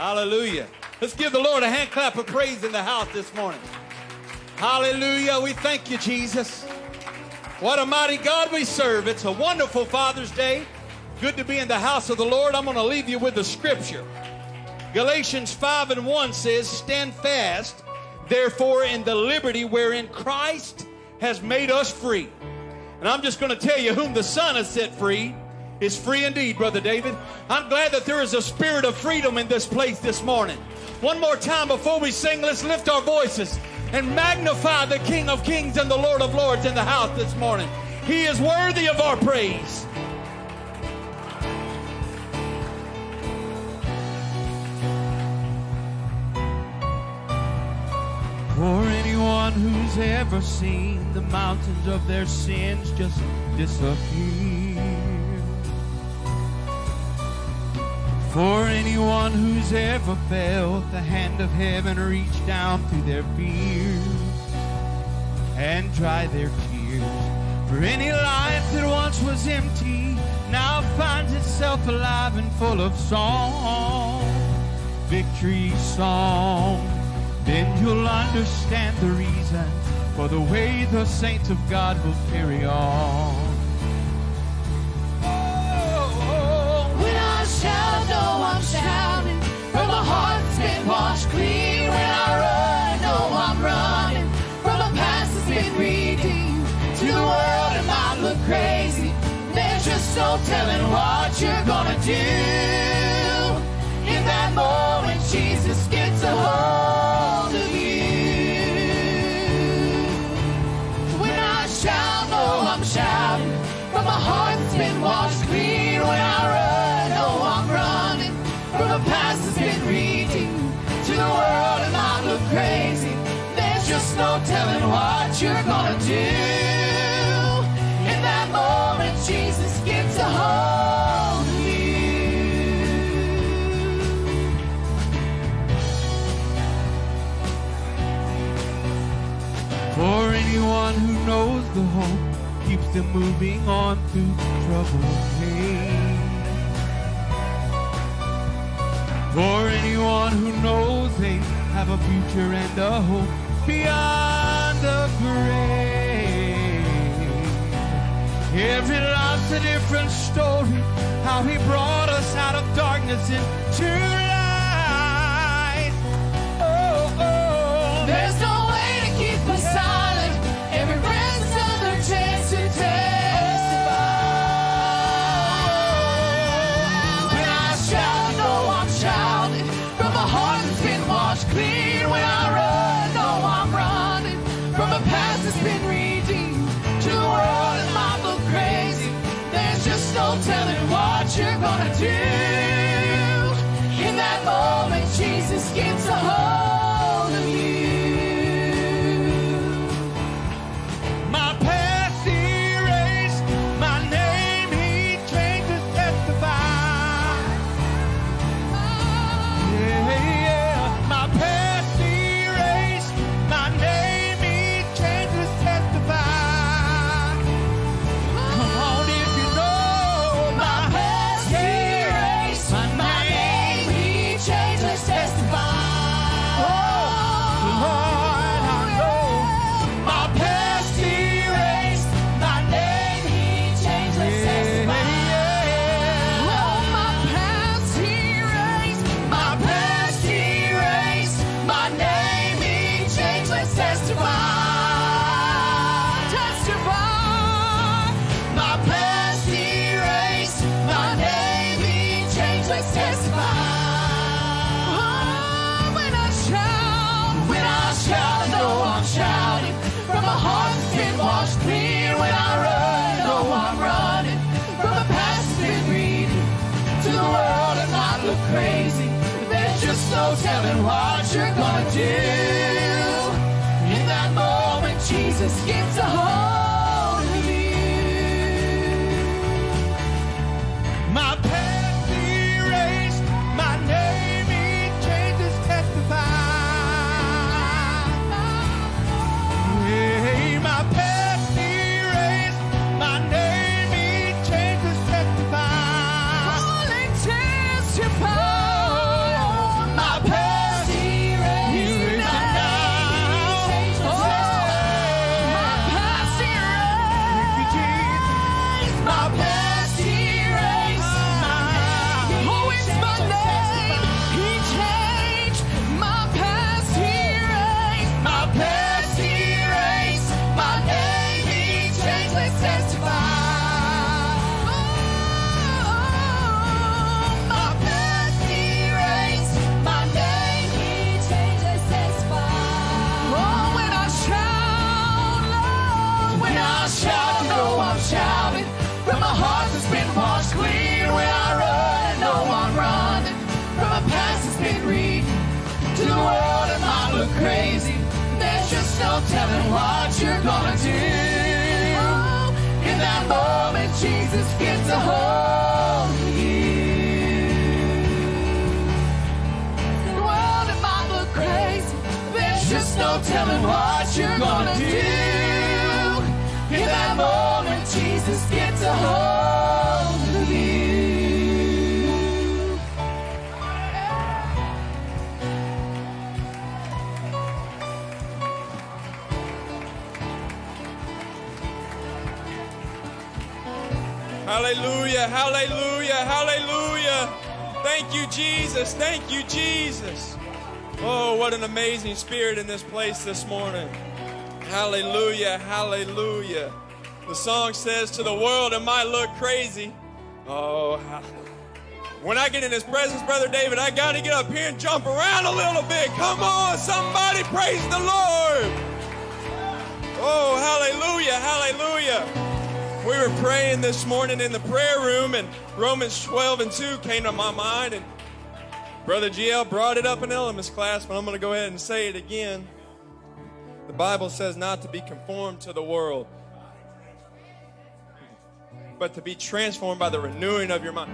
Hallelujah. Let's give the Lord a hand clap of praise in the house this morning. Hallelujah. We thank you, Jesus. What a mighty God we serve. It's a wonderful Father's Day. Good to be in the house of the Lord. I'm going to leave you with the scripture. Galatians 5 and 1 says, Stand fast, therefore, in the liberty wherein Christ has made us free. And I'm just going to tell you, whom the Son has set free is free indeed, Brother David. I'm glad that there is a spirit of freedom in this place this morning. One more time before we sing, let's lift our voices and magnify the King of Kings and the Lord of Lords in the house this morning. He is worthy of our praise. For anyone who's ever seen the mountains of their sins just disappear. For anyone who's ever felt the hand of heaven reach down through their fears and dry their tears. For any life that once was empty now finds itself alive and full of song, victory song, then you'll understand the reason for the way the saints of God will carry on. Shout, no, I'm shouting from a heart that's been washed clean. When I run, no, I'm running from a past that's been redeemed. To the world, it might look crazy. There's just no telling what you're gonna do. In that moment, Jesus gets a hold of you. When I shout, no, I'm shouting from a heart that's been washed what you're gonna do. In that moment, Jesus gets a hold of you. For anyone who knows the hope keeps them moving on through trouble and pain. For anyone who knows they have a future and a hope beyond the grave. Every life's a different story, how he brought us out of darkness into light. What you're Oh, crazy. There's just no telling what you're gonna do. In that moment, Jesus gets a hold of you. The world, it might look crazy. There's just no telling what you're gonna do. In that moment, Jesus gets a hold Hallelujah, hallelujah, hallelujah. Thank you, Jesus. Thank you, Jesus. Oh, what an amazing spirit in this place this morning. Hallelujah, hallelujah. The song says, To the world, it might look crazy. Oh, when I get in his presence, Brother David, I got to get up here and jump around a little bit. Come on, somebody praise the Lord. Oh, hallelujah, hallelujah. We were praying this morning in the prayer room, and Romans 12 and 2 came to my mind, and Brother GL brought it up in elements class, but I'm going to go ahead and say it again. The Bible says not to be conformed to the world, but to be transformed by the renewing of your mind.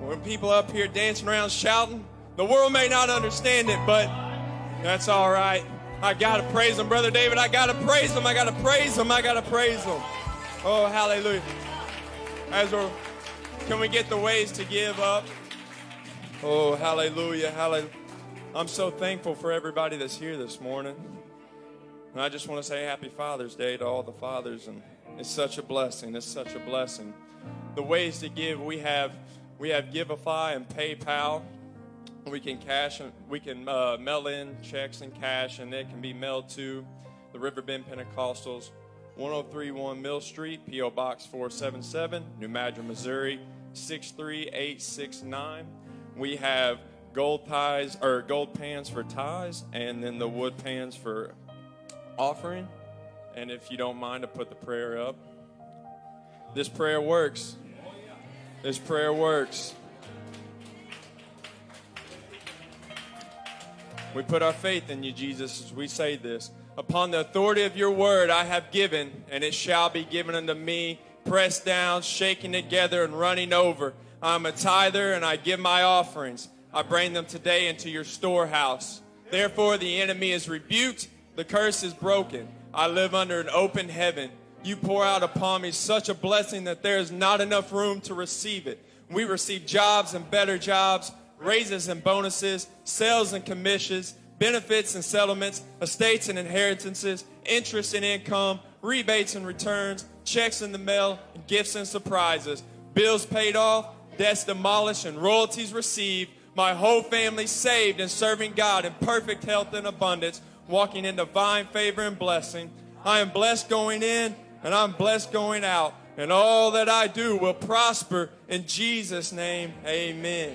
When people up here dancing around shouting, the world may not understand it, but that's all right. I gotta praise him, brother David. I gotta praise him. I gotta praise him. I gotta praise him. Oh, hallelujah. As we're, can we get the ways to give up? Oh, hallelujah, hallelujah. I'm so thankful for everybody that's here this morning. And I just want to say Happy Father's Day to all the fathers, and it's such a blessing. It's such a blessing. The ways to give we have we have Givelify and PayPal. We can cash and we can uh, mail in checks and cash, and it can be mailed to the Riverbend Pentecostals, 1031 Mill Street, PO Box 477, New Madrid, Missouri 63869. We have gold ties or gold pans for ties, and then the wood pans for offering. And if you don't mind, to put the prayer up. This prayer works. This prayer works. We put our faith in you, Jesus, as we say this. Upon the authority of your word I have given, and it shall be given unto me, pressed down, shaken together, and running over. I am a tither, and I give my offerings. I bring them today into your storehouse. Therefore, the enemy is rebuked, the curse is broken. I live under an open heaven. You pour out upon me such a blessing that there is not enough room to receive it. We receive jobs and better jobs, raises and bonuses, sales and commissions, benefits and settlements, estates and inheritances, interest and income, rebates and returns, checks in the mail, and gifts and surprises, bills paid off, debts demolished, and royalties received. My whole family saved and serving God in perfect health and abundance, walking in divine favor and blessing. I am blessed going in and I'm blessed going out, and all that I do will prosper in Jesus' name. Amen.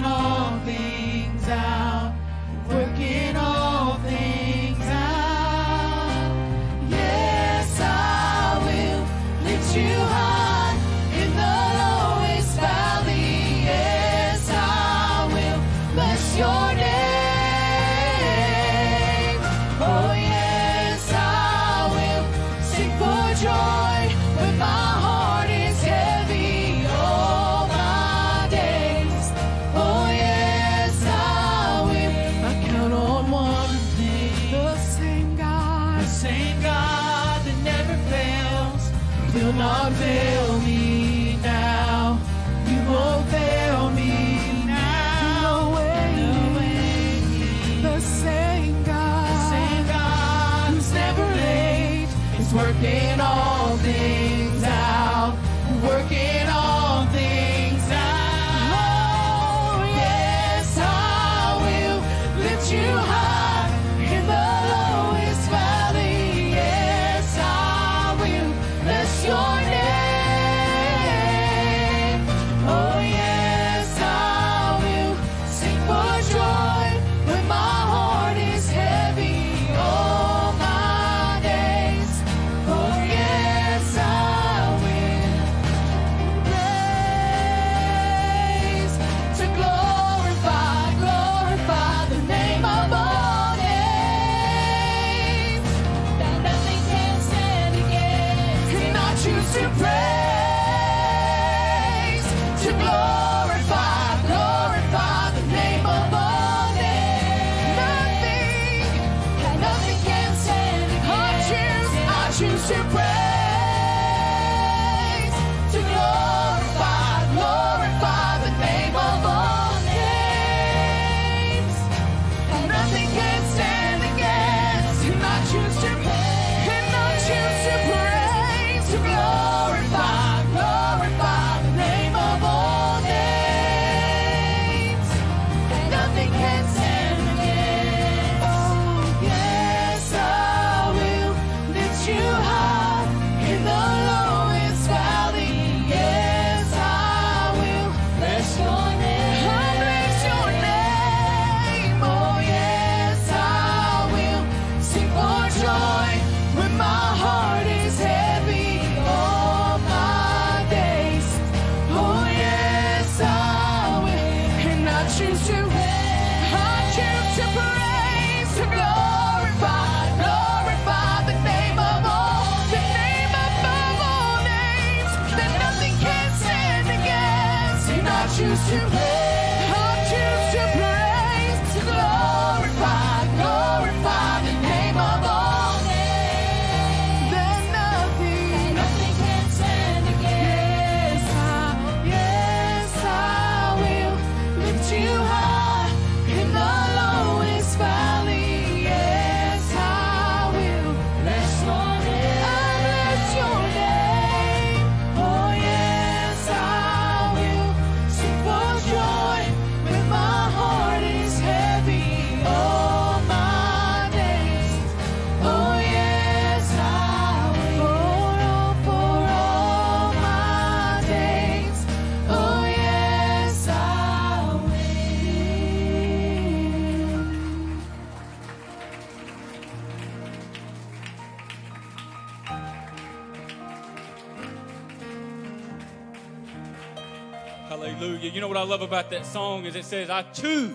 love about that song is it says, I choose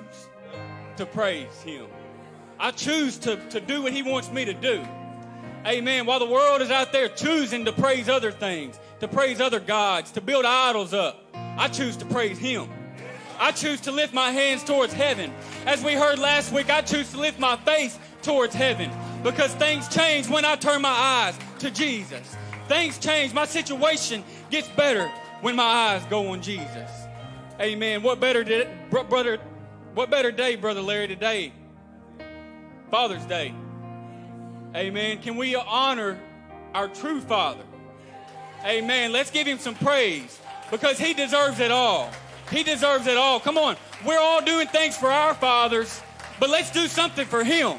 to praise him. I choose to, to do what he wants me to do. Amen. While the world is out there choosing to praise other things, to praise other gods, to build idols up, I choose to praise him. I choose to lift my hands towards heaven. As we heard last week, I choose to lift my face towards heaven because things change when I turn my eyes to Jesus. Things change. My situation gets better when my eyes go on Jesus. Amen. What better bro- brother? What better day, brother Larry? Today, Father's Day. Amen. Can we honor our true Father? Amen. Let's give him some praise because he deserves it all. He deserves it all. Come on. We're all doing things for our fathers, but let's do something for him.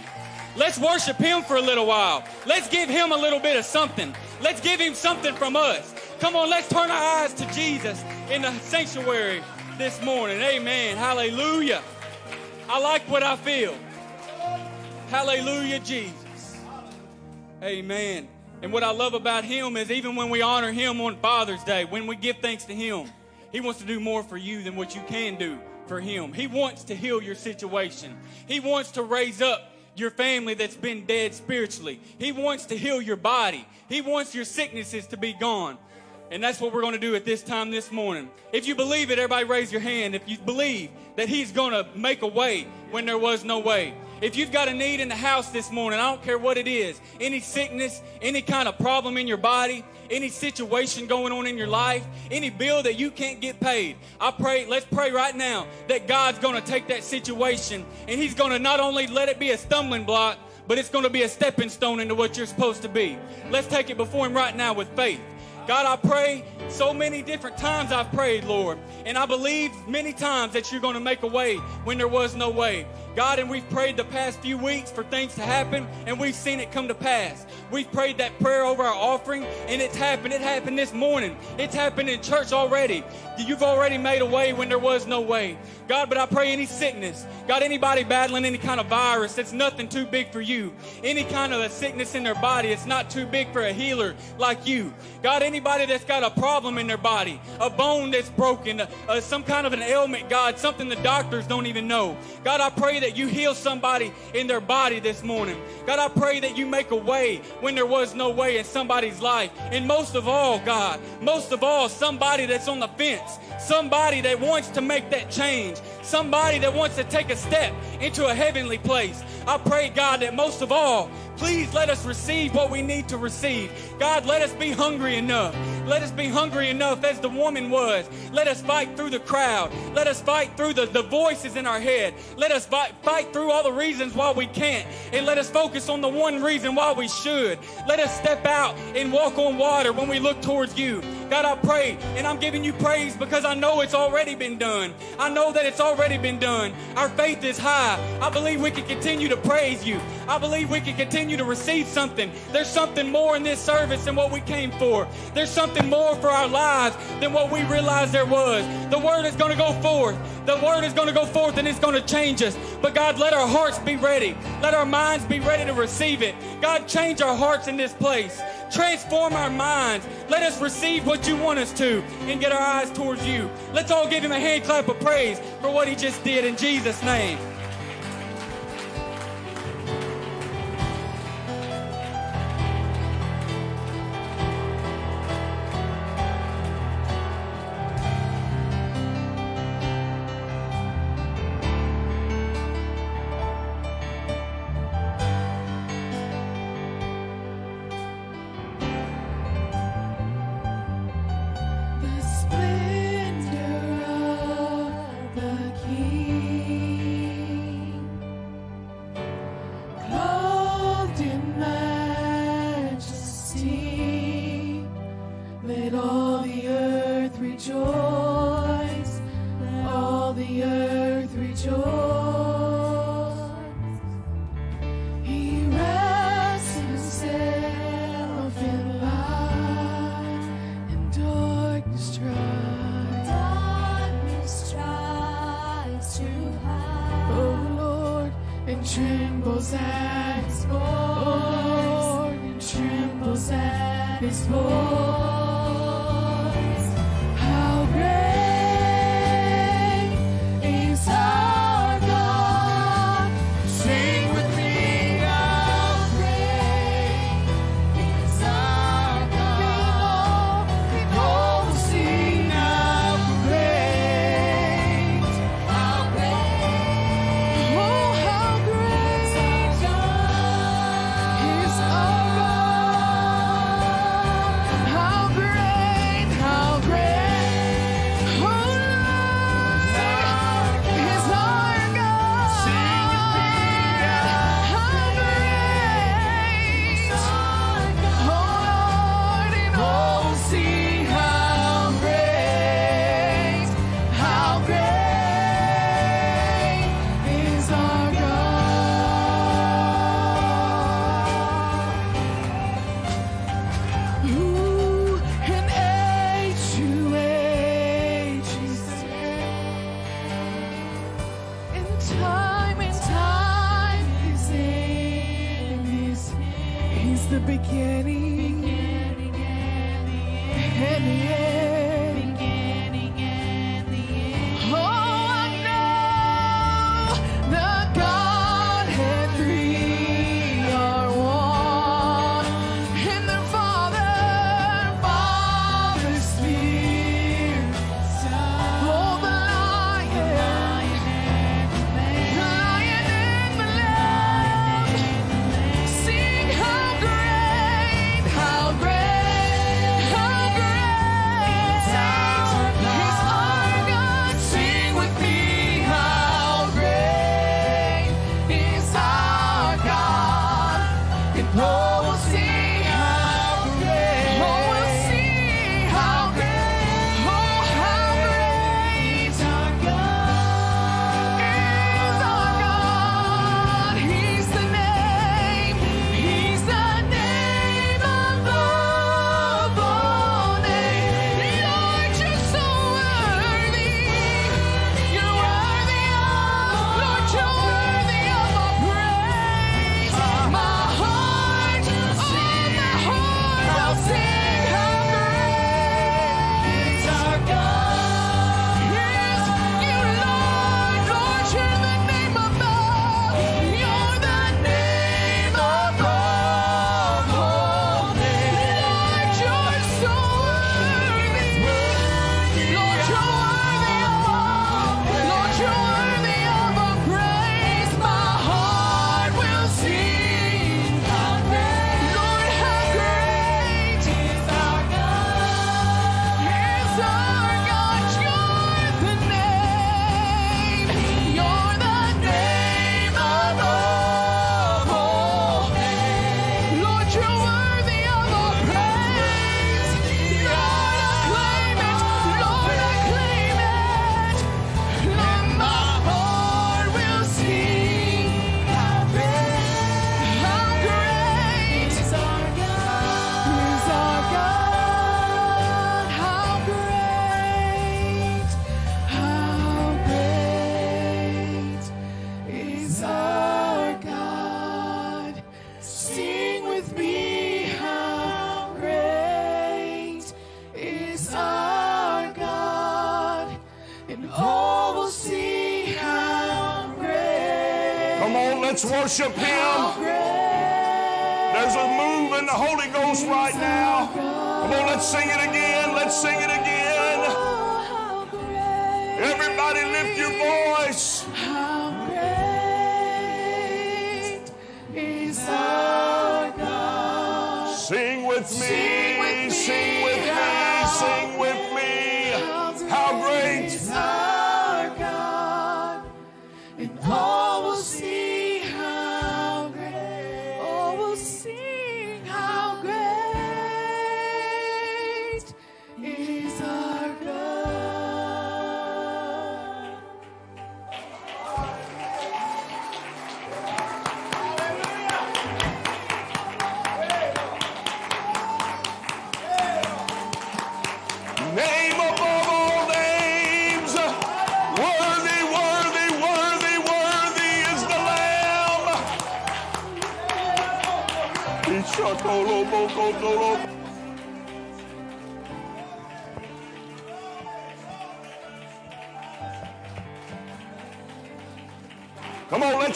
Let's worship him for a little while. Let's give him a little bit of something. Let's give him something from us. Come on, let's turn our eyes to Jesus in the sanctuary this morning. Amen. Hallelujah. I like what I feel. Hallelujah, Jesus. Amen. And what I love about him is even when we honor him on Father's Day, when we give thanks to him, he wants to do more for you than what you can do for him. He wants to heal your situation. He wants to raise up your family that's been dead spiritually. He wants to heal your body. He wants your sicknesses to be gone. And that's what we're going to do at this time this morning. If you believe it, everybody raise your hand. If you believe that He's going to make a way when there was no way. If you've got a need in the house this morning, I don't care what it is any sickness, any kind of problem in your body, any situation going on in your life, any bill that you can't get paid. I pray, let's pray right now that God's going to take that situation and He's going to not only let it be a stumbling block, but it's going to be a stepping stone into what you're supposed to be. Let's take it before Him right now with faith. God, I pray so many different times I've prayed, Lord. And I believe many times that you're going to make a way when there was no way. God, and we've prayed the past few weeks for things to happen, and we've seen it come to pass. We've prayed that prayer over our offering, and it's happened. It happened this morning. It's happened in church already. You've already made a way when there was no way. God, but I pray any sickness, God, anybody battling any kind of virus, it's nothing too big for you. Any kind of a sickness in their body, it's not too big for a healer like you. God, anybody that's got a problem in their body, a bone that's broken, uh, some kind of an ailment, God, something the doctors don't even know. God, I pray that you heal somebody in their body this morning. God, I pray that you make a way when there was no way in somebody's life. And most of all, God, most of all, somebody that's on the fence, somebody that wants to make that change, somebody that wants to take a step into a heavenly place. I pray, God, that most of all, please let us receive what we need to receive. God, let us be hungry enough. Let us be hungry enough as the woman was. Let us fight through the crowd. Let us fight through the, the voices in our head. Let us fight, fight through all the reasons why we can't. And let us focus on the one reason why we should. Let us step out and walk on water when we look towards you. God, I pray, and I'm giving you praise because I know it's already been done. I know that it's already been done. Our faith is high. I believe we can continue to praise you. I believe we can continue to receive something. There's something more in this service than what we came for. There's something more for our lives than what we realized there was. The word is going to go forth. The word is going to go forth and it's going to change us. But God, let our hearts be ready. Let our minds be ready to receive it. God, change our hearts in this place. Transform our minds. Let us receive what you want us to and get our eyes towards you. Let's all give him a hand clap of praise for what he just did in Jesus' name.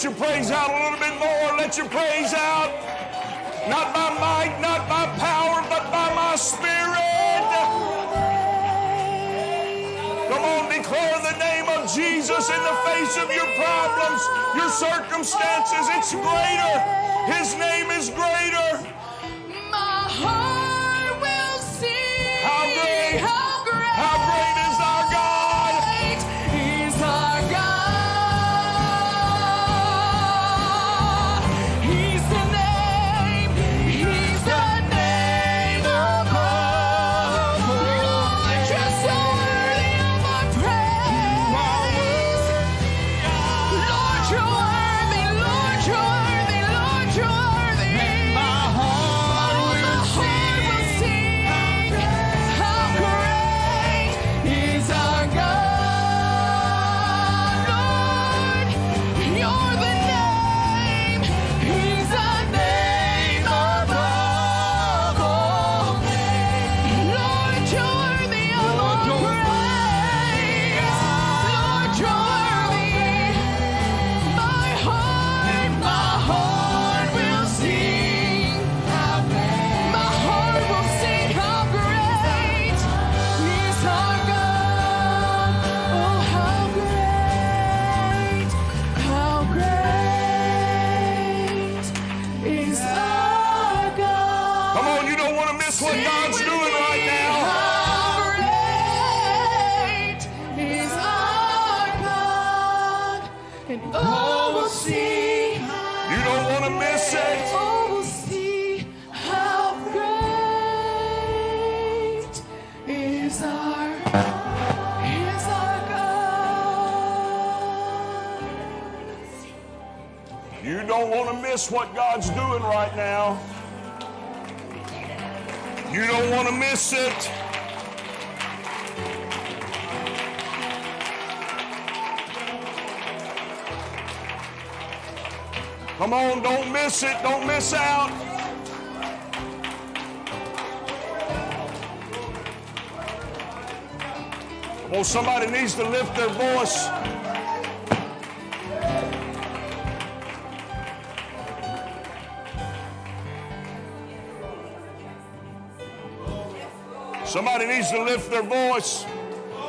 Let your praise out a little bit more. Let your praise out. Not by might, not by power, but by my spirit. Come on, declare the name of Jesus in the face of your problems, your circumstances. It's greater. His name is greater. Right now. You don't want to miss it. Come on, don't miss it. Don't miss out. Well, somebody needs to lift their voice. Somebody needs to lift their voice,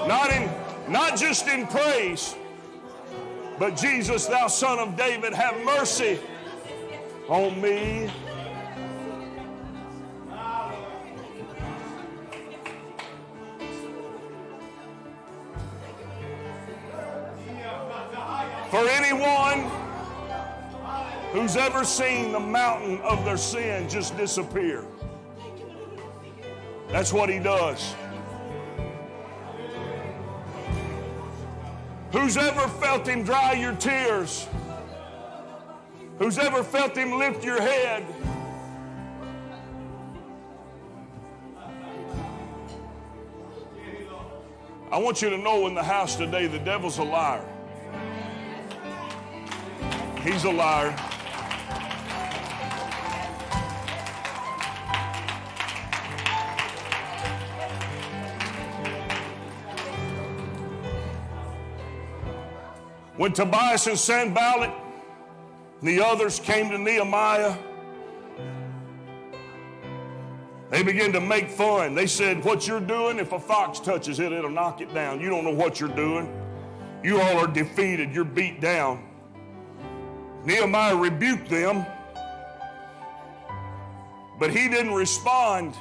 not in, not just in praise, but Jesus, thou son of David, have mercy on me. For anyone who's ever seen the mountain of their sin just disappear. That's what he does. Who's ever felt him dry your tears? Who's ever felt him lift your head? I want you to know in the house today the devil's a liar. He's a liar. When Tobias and Sanballat And the others came to Nehemiah. They began to make fun. They said, What you're doing, if a fox touches it, it'll knock it down. You don't know what you're doing. You all are defeated. You're beat down. Nehemiah rebuked them, but he didn't respond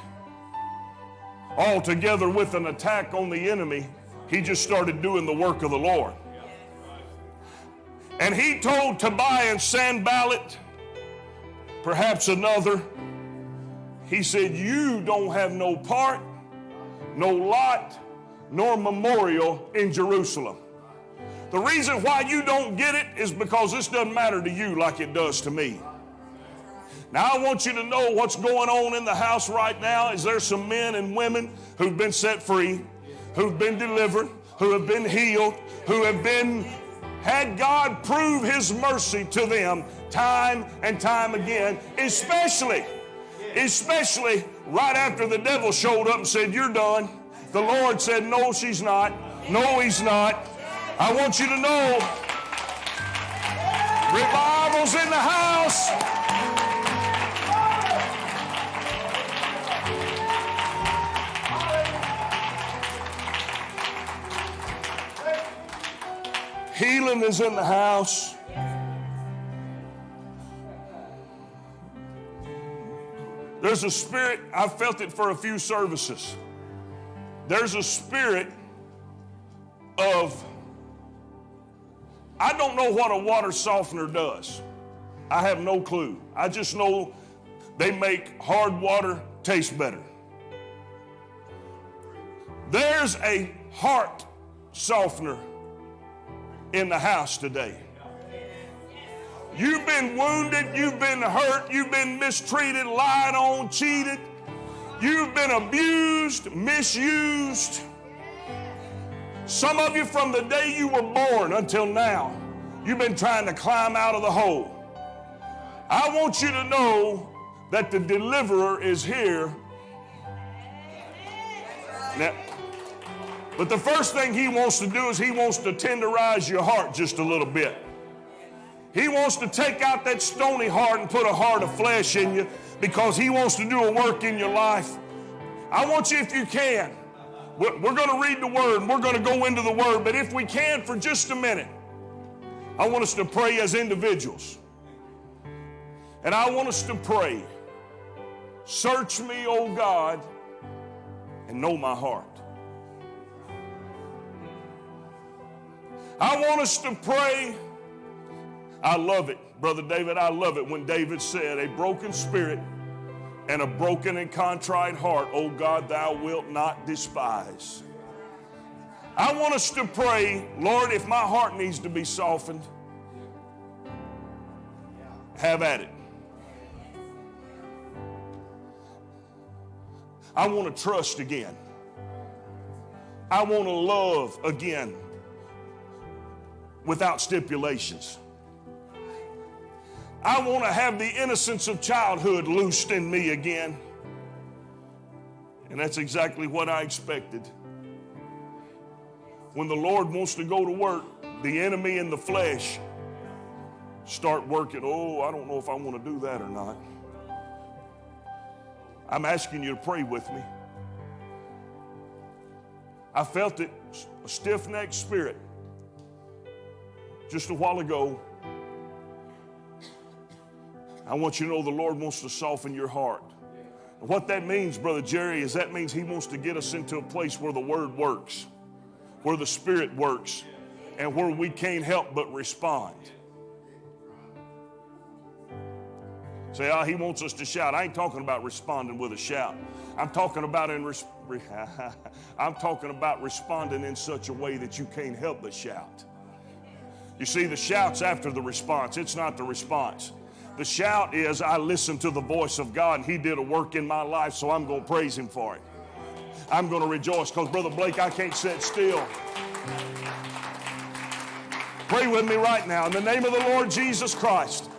altogether with an attack on the enemy. He just started doing the work of the Lord. And he told Tobiah and Sanballat, perhaps another, he said, You don't have no part, no lot, nor memorial in Jerusalem. The reason why you don't get it is because this doesn't matter to you like it does to me. Now, I want you to know what's going on in the house right now is there's some men and women who've been set free, who've been delivered, who have been healed, who have been had God prove his mercy to them time and time again, especially especially right after the devil showed up and said, "You're done." The Lord said, "No, she's not. No, he's not." I want you to know revival's in the house. Healing is in the house. There's a spirit, I've felt it for a few services. There's a spirit of, I don't know what a water softener does. I have no clue. I just know they make hard water taste better. There's a heart softener in the house today. You've been wounded, you've been hurt, you've been mistreated, lied on, cheated, you've been abused, misused. Some of you, from the day you were born until now, you've been trying to climb out of the hole. I want you to know that the deliverer is here. Now, but the first thing he wants to do is he wants to tenderize your heart just a little bit. He wants to take out that stony heart and put a heart of flesh in you because he wants to do a work in your life. I want you, if you can, we're, we're going to read the word and we're going to go into the word, but if we can for just a minute, I want us to pray as individuals. And I want us to pray, search me, O God, and know my heart. I want us to pray. I love it, Brother David. I love it when David said, A broken spirit and a broken and contrite heart, O God, thou wilt not despise. I want us to pray, Lord, if my heart needs to be softened, have at it. I want to trust again. I want to love again without stipulations. I want to have the innocence of childhood loosed in me again. And that's exactly what I expected. When the Lord wants to go to work, the enemy in the flesh start working. Oh, I don't know if I want to do that or not. I'm asking you to pray with me. I felt it, a stiff necked spirit, just a while ago. I want you to know the Lord wants to soften your heart. What that means, Brother Jerry, is that means He wants to get us into a place where the Word works, where the Spirit works, and where we can't help but respond. Say, oh, he wants us to shout. I ain't talking about responding with a shout. I'm talking about in I'm talking about responding in such a way that you can't help but shout. You see, the shout's after the response. It's not the response. The shout is, I listened to the voice of God and He did a work in my life, so I'm going to praise Him for it. I'm going to rejoice because, Brother Blake, I can't sit still. Pray with me right now in the name of the Lord Jesus Christ.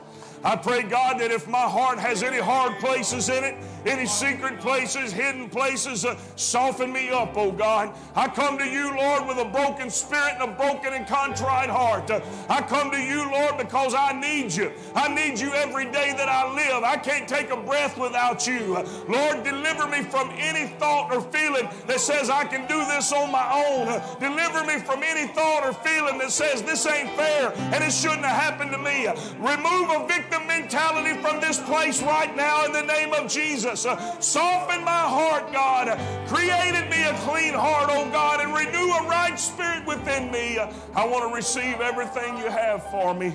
I pray, God, that if my heart has any hard places in it, any secret places, hidden places. Uh, soften me up, oh God. I come to you, Lord, with a broken spirit and a broken and contrite heart. Uh, I come to you, Lord, because I need you. I need you every day that I live. I can't take a breath without you. Uh, Lord, deliver me from any thought or feeling that says I can do this on my own. Deliver me from any thought or feeling that says this ain't fair and it shouldn't have happened to me. Remove a victim mentality from this place right now in the name of Jesus. Uh, soften my heart, God. Created me a clean heart, oh God, and renew a right spirit within me. I want to receive everything you have for me.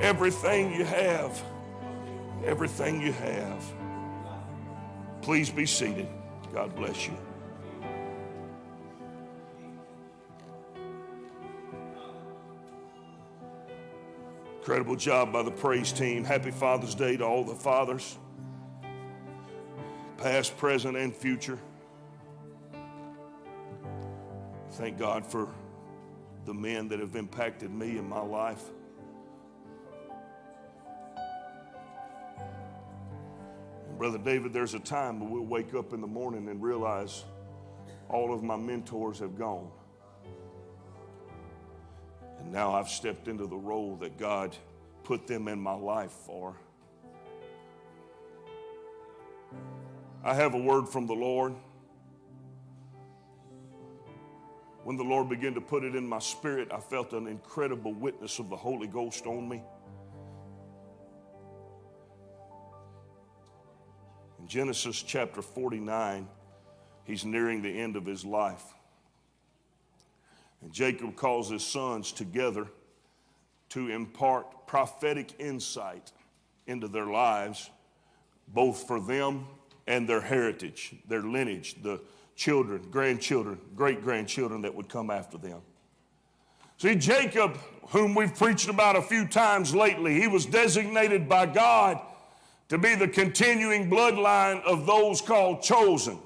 Everything you have. Everything you have. Please be seated. God bless you. Incredible job by the praise team. Happy Father's Day to all the fathers, past, present, and future. Thank God for the men that have impacted me in my life. And Brother David, there's a time when we'll wake up in the morning and realize all of my mentors have gone. And now I've stepped into the role that God put them in my life for. I have a word from the Lord. When the Lord began to put it in my spirit, I felt an incredible witness of the Holy Ghost on me. In Genesis chapter 49, he's nearing the end of his life. And Jacob calls his sons together to impart prophetic insight into their lives, both for them and their heritage, their lineage, the children, grandchildren, great grandchildren that would come after them. See, Jacob, whom we've preached about a few times lately, he was designated by God to be the continuing bloodline of those called chosen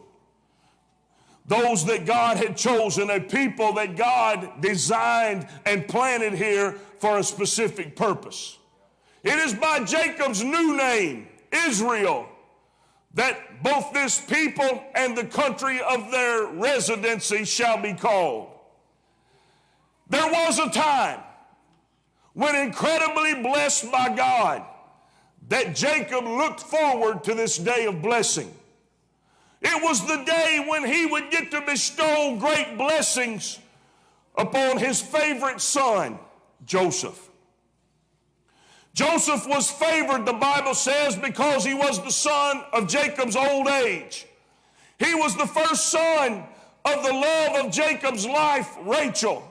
those that God had chosen, a people that God designed and planted here for a specific purpose. It is by Jacob's new name, Israel, that both this people and the country of their residency shall be called. There was a time when, incredibly blessed by God, that Jacob looked forward to this day of blessing. It was the day when he would get to bestow great blessings upon his favorite son, Joseph. Joseph was favored, the Bible says, because he was the son of Jacob's old age. He was the first son of the love of Jacob's life, Rachel.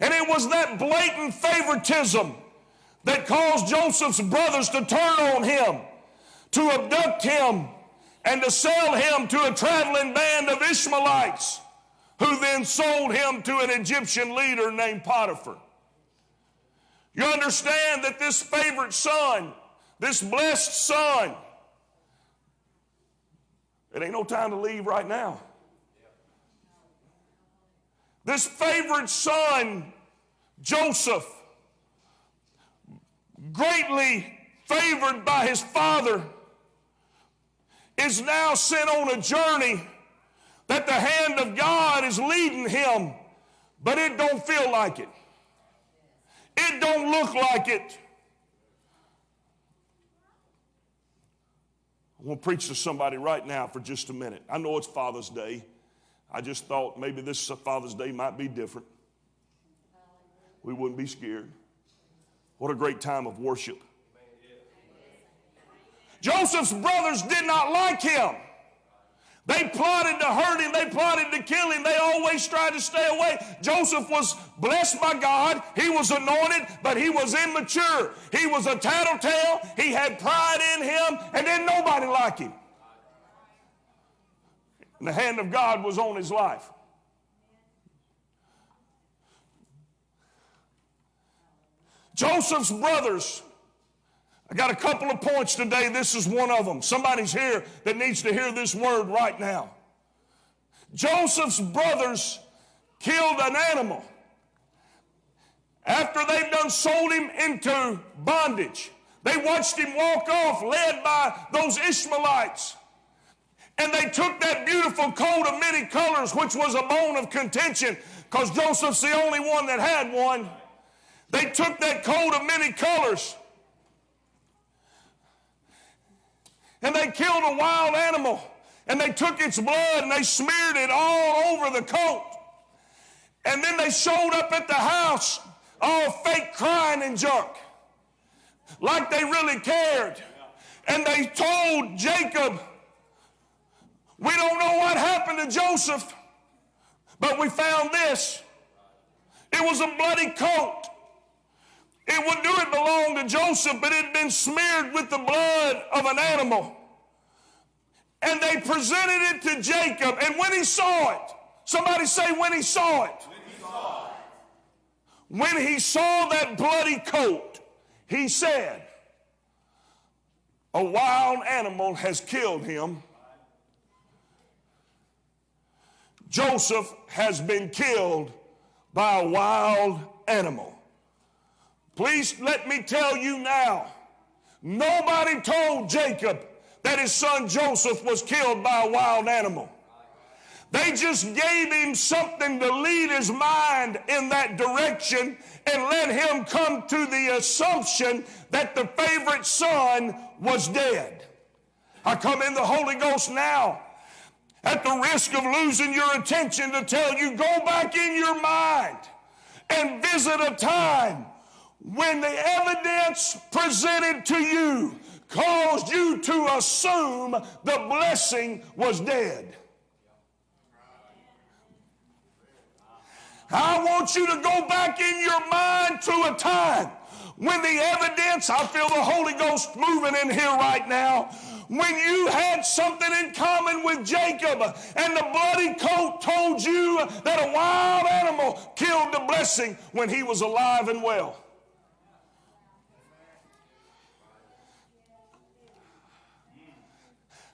And it was that blatant favoritism that caused Joseph's brothers to turn on him, to abduct him, and to sell him to a traveling band of Ishmaelites who then sold him to an Egyptian leader named Potiphar. You understand that this favorite son, this blessed son, it ain't no time to leave right now. This favorite son, Joseph, greatly favored by his father, is now sent on a journey that the hand of God is leading him, but it don't feel like it. It don't look like it. I want to preach to somebody right now for just a minute. I know it's Father's Day. I just thought maybe this Father's Day might be different. We wouldn't be scared. What a great time of worship. Joseph's brothers did not like him. They plotted to hurt him. They plotted to kill him. They always tried to stay away. Joseph was blessed by God. He was anointed, but he was immature. He was a tattletale. He had pride in him, and then nobody liked him. And the hand of God was on his life. Joseph's brothers I got a couple of points today. This is one of them. Somebody's here that needs to hear this word right now. Joseph's brothers killed an animal after they've done sold him into bondage. They watched him walk off, led by those Ishmaelites. And they took that beautiful coat of many colors, which was a bone of contention, because Joseph's the only one that had one. They took that coat of many colors and they killed a wild animal and they took its blood and they smeared it all over the coat. And then they showed up at the house all fake crying and junk, like they really cared. And they told Jacob, We don't know what happened to Joseph, but we found this. It was a bloody coat. It would do it belonged to Joseph, but it had been smeared with the blood of an animal. And they presented it to Jacob. And when he saw it, somebody say, when he saw it. When he saw that bloody coat, he said, A wild animal has killed him. Joseph has been killed by a wild animal. Please let me tell you now nobody told Jacob that his son Joseph was killed by a wild animal. They just gave him something to lead his mind in that direction and let him come to the assumption that the favorite son was dead. I come in the Holy Ghost now at the risk of losing your attention to tell you go back in your mind and visit a time when the evidence presented to you caused you to assume the blessing was dead. I want you to go back in your mind to a time when the evidence, I feel the Holy Ghost moving in here right now, when you had something in common with Jacob and the bloody coat told you that a wild animal killed the blessing when he was alive and well.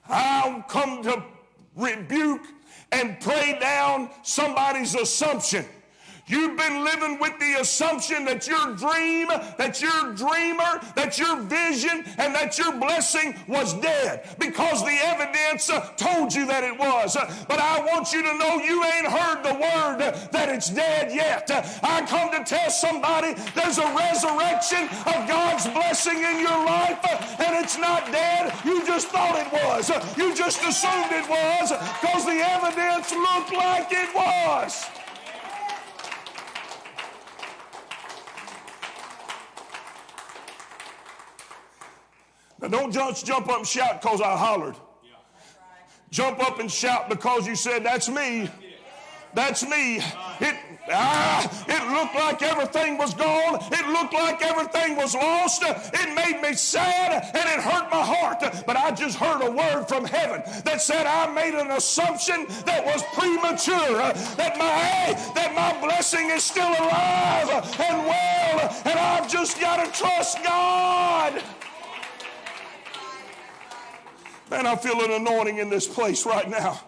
I'll come to rebuke and pray down somebody's assumption. You've been living with the assumption that your dream, that your dreamer, that your vision, and that your blessing was dead because the evidence uh, told you that it was. Uh, but I want you to know you ain't heard the word that it's dead yet. Uh, I come to tell somebody there's a resurrection of God's blessing in your life, and it's not dead. You just thought it was. You just assumed it was because the evidence looked like it was. Don't just jump up and shout because I hollered. Jump up and shout because you said, That's me. That's me. It, ah, it looked like everything was gone. It looked like everything was lost. It made me sad and it hurt my heart. But I just heard a word from heaven that said I made an assumption that was premature. That my that my blessing is still alive and well, and I've just got to trust God. Man, I feel an anointing in this place right now.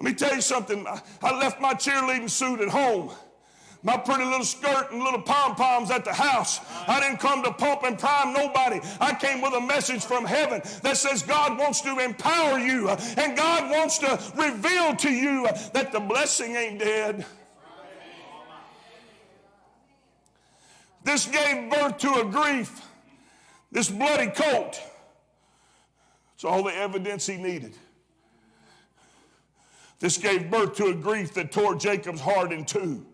Let me tell you something. I- left my cheerleading suit at home. My pretty little skirt and little pom poms at the house. I didn't come to pump and prime nobody. I came with a message from heaven that says God wants to empower you uh, and God wants to reveal to you uh, that the blessing ain't dead. This gave birth to a grief, this bloody coat. It's all the evidence he needed. This gave birth to a grief that tore Jacob's heart in two.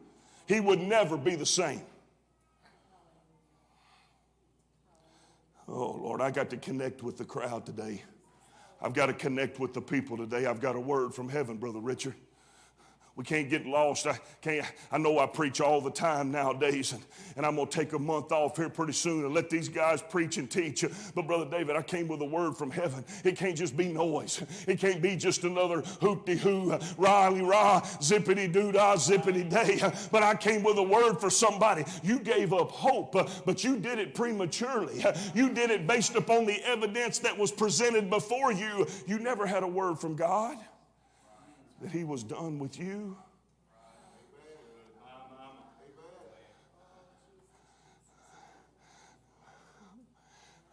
He would never be the same. Oh, Lord, I got to connect with the crowd today. I've got to connect with the people today. I've got a word from heaven, Brother Richard. We can't get lost. I can't. I know I preach all the time nowadays, and, and I'm gonna take a month off here pretty soon and let these guys preach and teach. But brother David, I came with a word from heaven. It can't just be noise. It can't be just another hoopty hoo, riley rah, zippity doo dah, zippity day. But I came with a word for somebody. You gave up hope, but you did it prematurely. You did it based upon the evidence that was presented before you. You never had a word from God that he was done with you.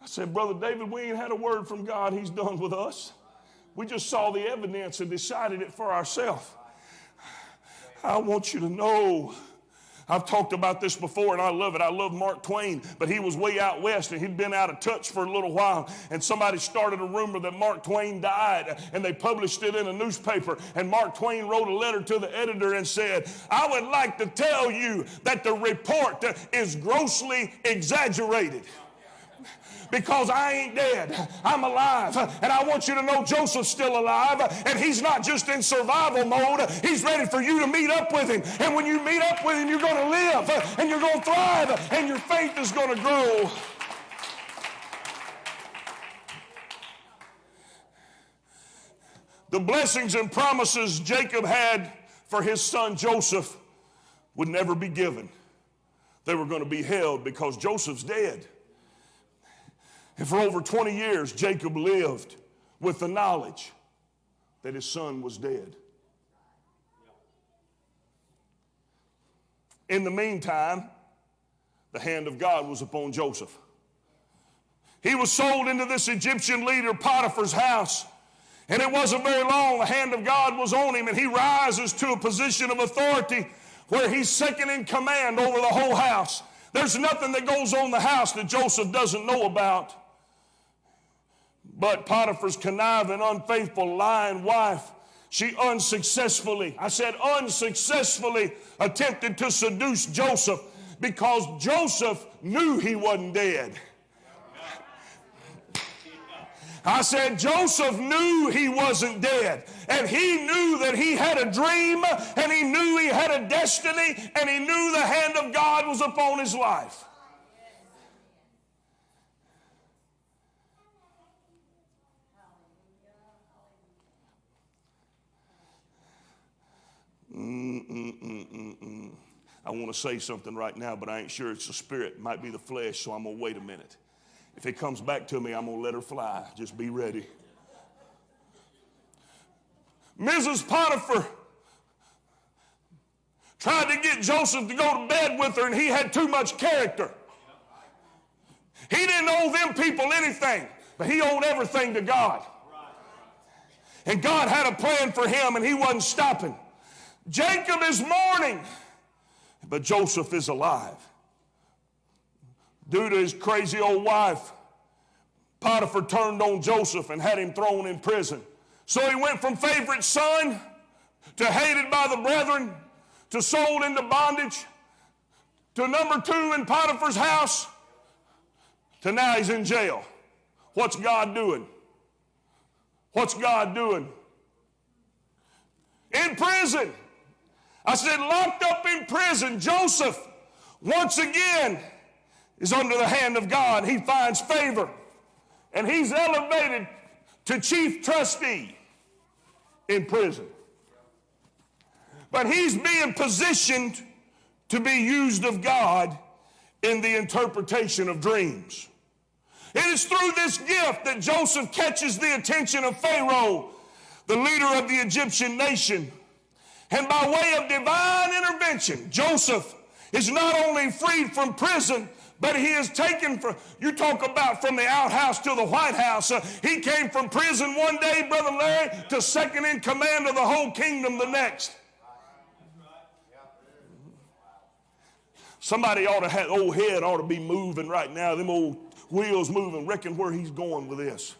I said, Brother David, we ain't had a word from God. He's done with us. We just saw the evidence and decided it for ourselves. I want you to know. I've talked about this before and I love it. I love Mark Twain, but he was way out west and he'd been out of touch for a little while. And somebody started a rumor that Mark Twain died and they published it in a newspaper. And Mark Twain wrote a letter to the editor and said, I would like to tell you that the report is grossly exaggerated because I ain't dead. I'm alive. And I want you to know Joseph's still alive. And he's not just in survival mode, he's ready for you to meet up with him. And when you meet up with him, you're going to live and you're going to thrive and your faith is going to grow. The blessings and promises Jacob had for his son Joseph would never be given. They were going to be held because Joseph's dead. And for over 20 years, Jacob lived with the knowledge that his son was dead. In the meantime, the hand of God was upon Joseph. He was sold into this Egyptian leader Potiphar's house. And it wasn't very long, the hand of God was on him, and he rises to a position of authority where he's second in command over the whole house. There's nothing that goes on the house that Joseph doesn't know about. But Potiphar's conniving, unfaithful, lying wife, she unsuccessfully, I said unsuccessfully, attempted to seduce Joseph because Joseph knew he wasn't dead. I said, Joseph knew he wasn't dead. And he knew that he had a dream, and he knew he had a destiny, and he knew the hand of God was upon his life. Mm-mm-mm-mm-mm. I want to say something right now, but I ain't sure it's the spirit. It might be the flesh, so I'm going to wait a minute. If it comes back to me, I'm going to let her fly. Just be ready. Mrs. Potiphar tried to get Joseph to go to bed with her, and he had too much character. He didn't owe them people anything, but he owed everything to God. And God had a plan for him, and he wasn't stopping. Jacob is mourning, but Joseph is alive. Due to his crazy old wife, Potiphar turned on Joseph and had him thrown in prison. So he went from favorite son to hated by the brethren to sold into bondage to number two in Potiphar's house to now he's in jail. What's God doing? What's God doing? In prison. I said, locked up in prison, Joseph, once again, is under the hand of God. He finds favor. And he's elevated to chief trustee in prison. But he's being positioned to be used of God in the interpretation of dreams. It is through this gift that Joseph catches the attention of Pharaoh, the leader of the Egyptian nation. And by way of divine intervention, Joseph is not only freed from prison, but he is taken from, you talk about from the outhouse to the White House. Uh, he came from prison one day, Brother Larry, to second in command of the whole kingdom the next. Somebody ought to have, old head ought to be moving right now, them old wheels moving, reckon where he's going with this.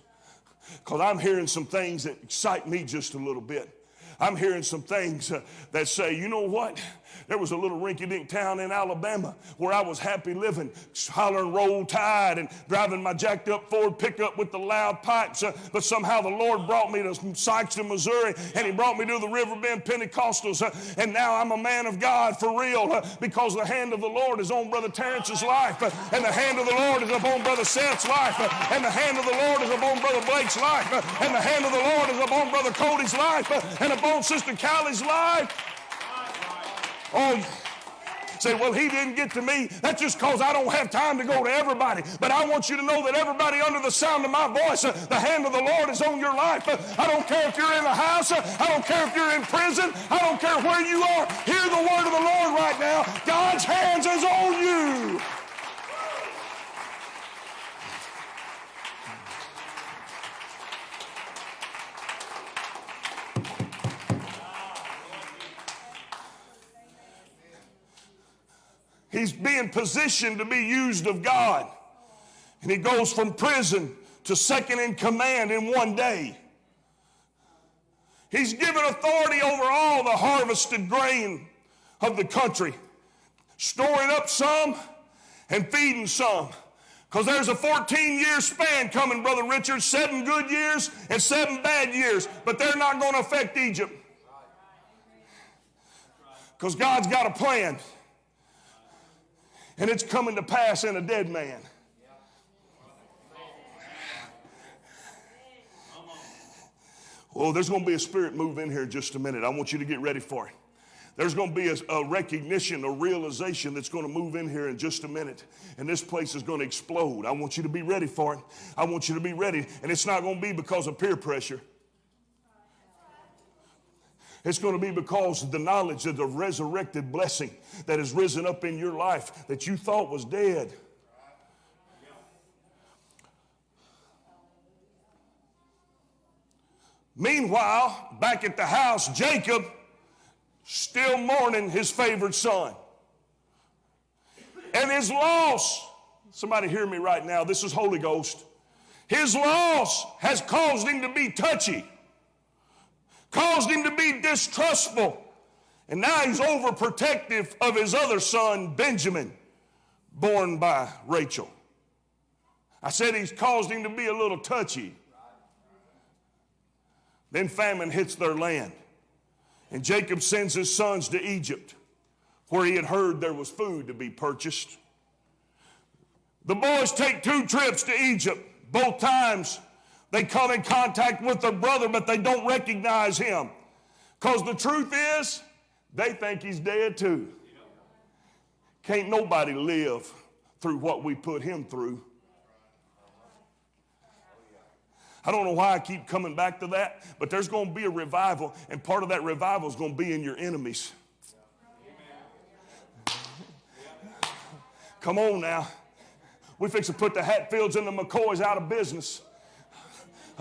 Because I'm hearing some things that excite me just a little bit. I'm hearing some things uh, that say, you know what? There was a little rinky dink town in Alabama where I was happy living, hollering roll tide and driving my jacked up Ford pickup with the loud pipes. Uh, but somehow the Lord brought me to Sikeston, Missouri, and He brought me to the Riverbend Pentecostals. Uh, and now I'm a man of God for real uh, because the hand of the Lord is on Brother Terrence's life, uh, and the hand of the Lord is upon Brother Seth's life, uh, and the hand of the Lord is upon Brother Blake's life, and the hand of the Lord is upon Brother Cody's life, and upon Sister Callie's life. Oh, say, well, he didn't get to me. That's just because I don't have time to go to everybody. But I want you to know that everybody under the sound of my voice, uh, the hand of the Lord is on your life. Uh, I don't care if you're in the house. Uh, I don't care if you're in prison. I don't care where you are. Hear the word of the Lord right now. God's hands is on you. He's being positioned to be used of God. And he goes from prison to second in command in one day. He's given authority over all the harvested grain of the country, storing up some and feeding some. Because there's a 14 year span coming, Brother Richard, seven good years and seven bad years, but they're not going to affect Egypt. Because God's got a plan, and it's coming to pass in a dead man. Oh, there's going to be a spirit move in here in just a minute. I want you to get ready for it. There's going to be a, a, recognition, a realization that's going to move in here in just a minute. And this place is going to explode. I want you to be ready for it. I want you to be ready. And it's not going to be because of peer pressure. It's going to be because of the knowledge of the resurrected blessing that has risen up in your life that you thought was dead. Meanwhile, back at the house, Jacob still mourning his favored son. And his loss, somebody hear me right now, this is Holy Ghost. His loss has caused him to be touchy, caused him to be distrustful. And now he's overprotective of his other son, Benjamin, born by Rachel. I said he's caused him to be a little touchy. Then famine hits their land. And Jacob sends his sons to Egypt, where he had heard there was food to be purchased. The boys take two trips to Egypt. Both times they come in contact with their brother, but they don't recognize him. Because the truth is, they think he's dead too. Can't nobody live through what we put him through. I don't know why I keep coming back to that, but there's going to be a revival, and part of that revival is going to be in your enemies. Come on now. We fix to put the Hatfields and the McCoys out of business.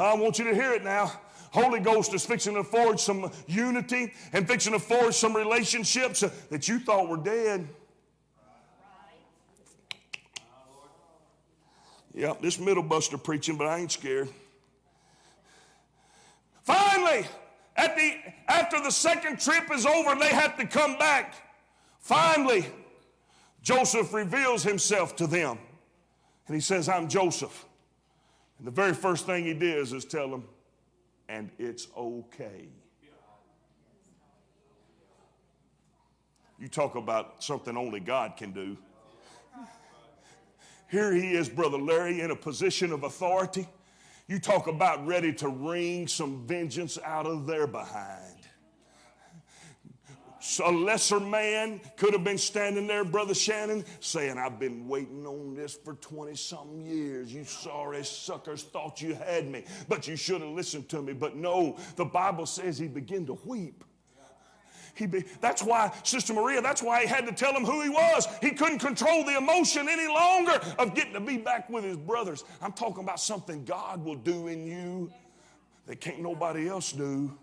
I want you to hear it now. Holy Ghost is fixing to forge some unity and fixing to forge some relationships that you thought were dead. Yep, this middle buster preaching, but I ain't scared. Finally, at the, after the second trip is over, they have to come back. Finally, Joseph reveals himself to them. And he says, I'm Joseph. And the very first thing he does is tell them, and it's okay. You talk about something only God can do. Here he is, Brother Larry, in a position of authority. You talk about ready to wring some vengeance out of their behind. A lesser man could have been standing there, Brother Shannon, saying, I've been waiting on this for 20 something years. You sorry suckers thought you had me, but you should have listened to me. But no, the Bible says he began to weep. He be, that's why, Sister Maria, that's why he had to tell him who he was. He couldn't control the emotion any longer of getting to be back with his brothers. I'm talking about something God will do in you that can't nobody else do.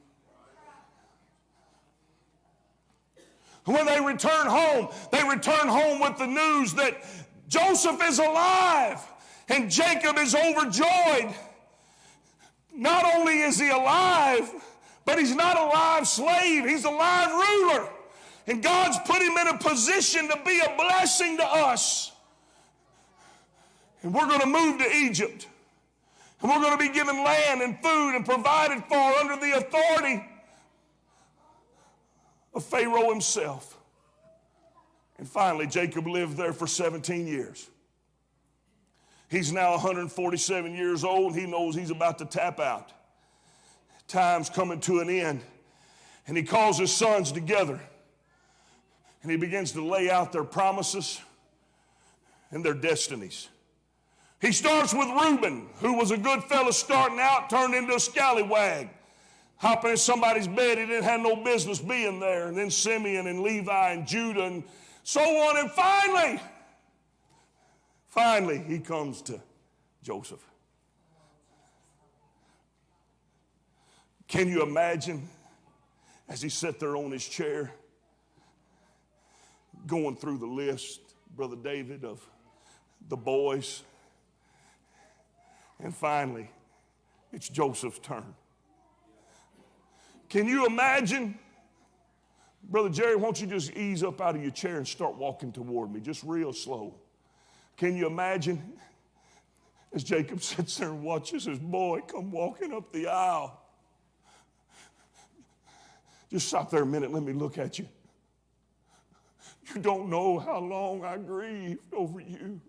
When they return home, they return home with the news that Joseph is alive and Jacob is overjoyed. Not only is he alive, but he's not a live slave, he's a live ruler. And God's put him in a position to be a blessing to us. And we're going to move to Egypt. And we're going to be given land and food and provided for under the authority of Pharaoh himself. And finally, Jacob lived there for 17 years. He's now 147 years old. He knows he's about to tap out time's coming to an end. And he calls his sons together and he begins to lay out their promises and their destinies. He starts with Reuben, who was a good fellow starting out, turned into a scallywag, hopping in somebody's bed he didn't have no business being there. And then Simeon and Levi and Judah and so on. And finally, finally, he comes to Joseph. Can you imagine as he sat there on his chair, going through the list Brother David, of the boys. And finally, it's Joseph's turn. Can you imagine? Brother Jerry, won't you just ease up out of your chair and start walking toward me, just real slow? Can you imagine as Jacob sits there and watches his boy come walking up the aisle? Just stop there a minute, let me look at you. You don't know how long I grieved over you.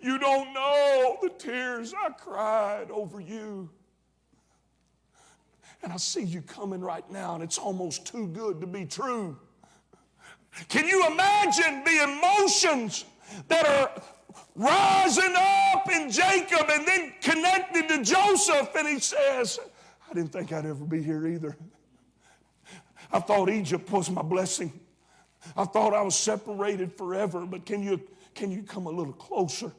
You don't know the tears I cried over you. And I see you coming right now, and it's almost too good to be true. Can you imagine the emotions that are rising up in Jacob and then connected to Joseph? And he says, I didn't think I'd ever be here either. I thought Egypt was my blessing. I thought I was separated forever, but can you, can you come a little closer?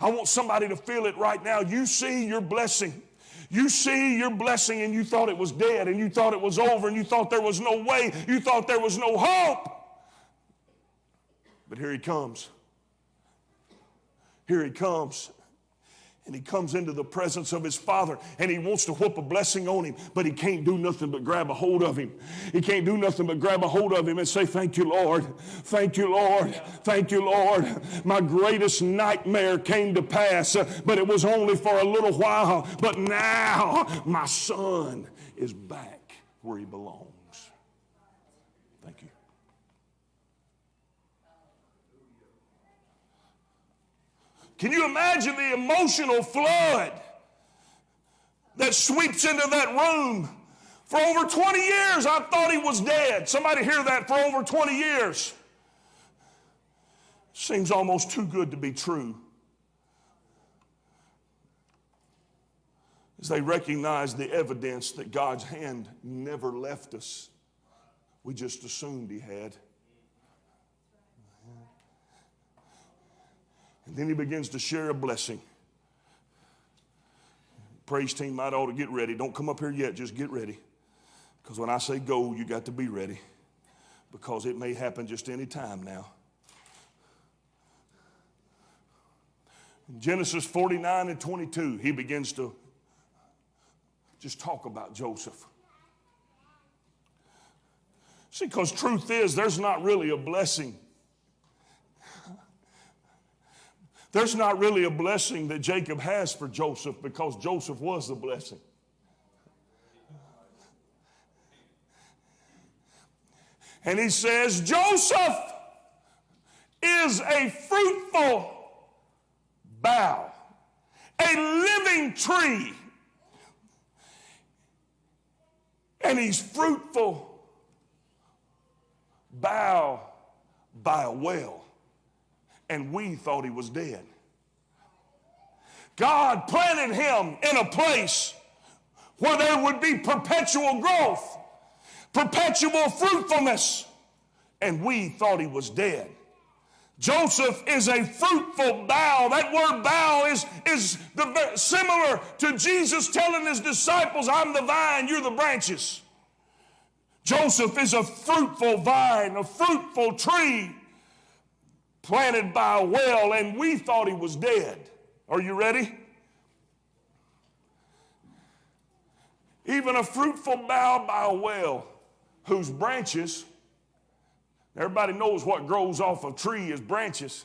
I want somebody to feel it right now. You see your blessing. You see your blessing and you thought it was dead and you thought it was over and you thought there was no way. You thought there was no hope. But here he comes. Here he comes. And he comes into the presence of his father and he wants to whoop a blessing on him, but he can't do nothing but grab a hold of him. He can't do nothing but grab a hold of him and say, Thank you, Lord. Thank you, Lord. Thank you, Lord. My greatest nightmare came to pass, but it was only for a little while. But now my son is back where he belongs. Thank you. Can you imagine the emotional flood that sweeps into that room? For over 20 years, I thought he was dead. Somebody hear that for over 20 years. Seems almost too good to be true. As they recognize the evidence that God's hand never left us, we just assumed he had. And then he begins to share a blessing. Praise team might ought to get ready. Don't come up here yet, just get ready. Because when I say go, you got to be ready. Because it may happen just any time now. In Genesis 49 and 22, he begins to just talk about Joseph. See, because truth is, there's not really a blessing There's not really a blessing that Jacob has for Joseph because Joseph was the blessing. And he says, Joseph is a fruitful bough, a living tree. And he's fruitful bough by a well and we thought he was dead. God planted him in a place where there would be perpetual growth, perpetual fruitfulness, and we thought he was dead. Joseph is a fruitful bough. That word bough is, is the, similar to Jesus telling his disciples, I'm the vine, you're the branches. Joseph is a fruitful vine, a fruitful tree planted by a well, and we thought he was dead. Are you ready? Even a fruitful bough by a well, whose branches, everybody knows what grows off a tree is branches,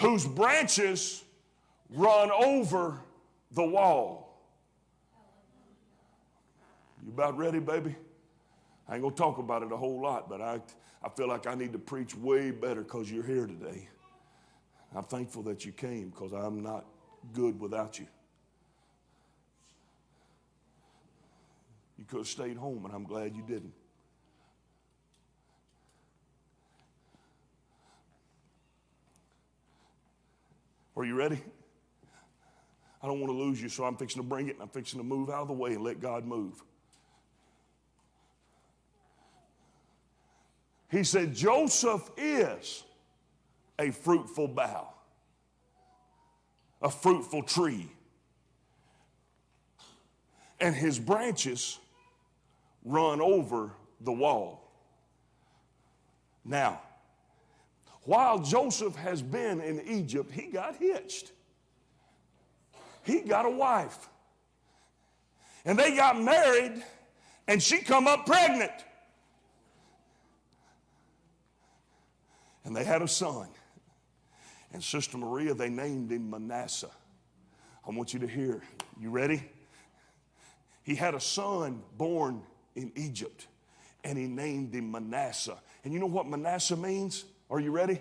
whose branches run over the wall. You about ready, baby? I ain't gonna talk about it a whole lot, but I, I feel like I need to preach way better because you're here today. I'm thankful that you came because I'm not good without you. You could have stayed home, and I'm glad you didn't. Are you ready? I don't want to lose you, so I'm fixing to bring it and I'm fixing to move out of the way and let God move. He said, Joseph is a fruitful bough, a fruitful tree. And his branches run over the wall. Now, while Joseph has been in Egypt, he got hitched. He got a wife. And they got married, and she come up pregnant. And they had a son. And Sister Maria, they named him Manasseh. I want you to hear. You ready? He had a son born in Egypt, and he named him Manasseh. And you know what Manasseh means? Are you ready?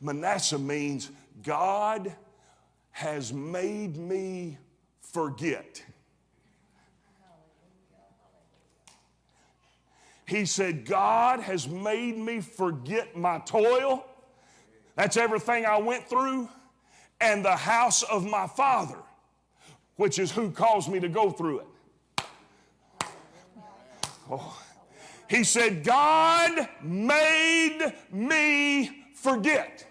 Manasseh means God has made me forget. He said, God has made me forget my toil. That's everything I went through, and the house of my father, which is who caused me to go through it. Oh. He said, God made me forget.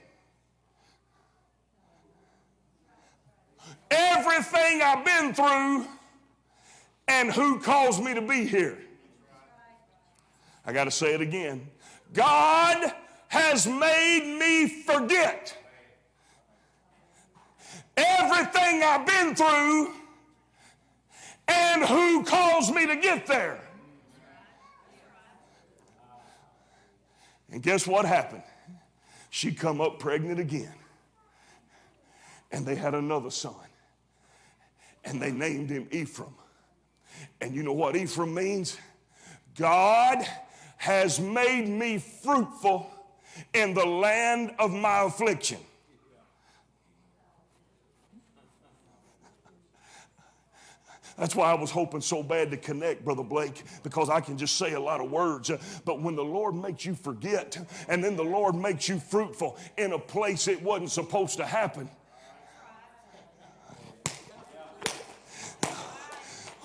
Everything I've been through and who caused me to be here. I got to say it again. God has made me forget everything I've been through and who caused me to get there. And guess what happened? She come up pregnant again. And they had another son. And they named him Ephraim. And you know what Ephraim means? God has made me fruitful in the land of my affliction. That's why I was hoping so bad to connect, Brother Blake, because I can just say a lot of words. But when the Lord makes you forget, and then the Lord makes you fruitful in a place it wasn't supposed to happen.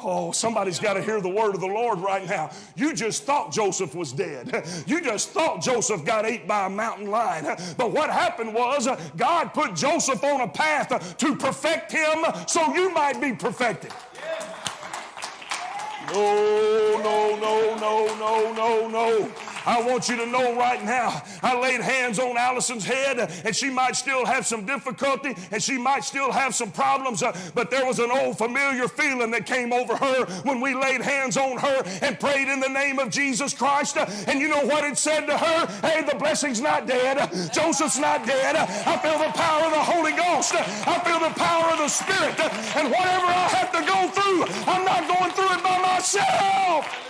Oh, somebody's got to hear the word of the Lord right now. You just thought Joseph was dead. You just thought Joseph got ate by a mountain lion. But what happened was uh, God put Joseph on a path to perfect him so you might be perfected. No, no, no, no, no, no, no. I want you to know right now, I laid hands on Allison's head, and she might still have some difficulty, and she might still have some problems, uh, but there was an old familiar feeling that came over her when we laid hands on her and prayed in the name of Jesus Christ. Uh, and you know what it said to her? Hey, the blessing's not dead. Joseph's not dead. I feel the power of the Holy Ghost. I feel the power of the Spirit. And whatever I have to go through, I'm not going through it by myself.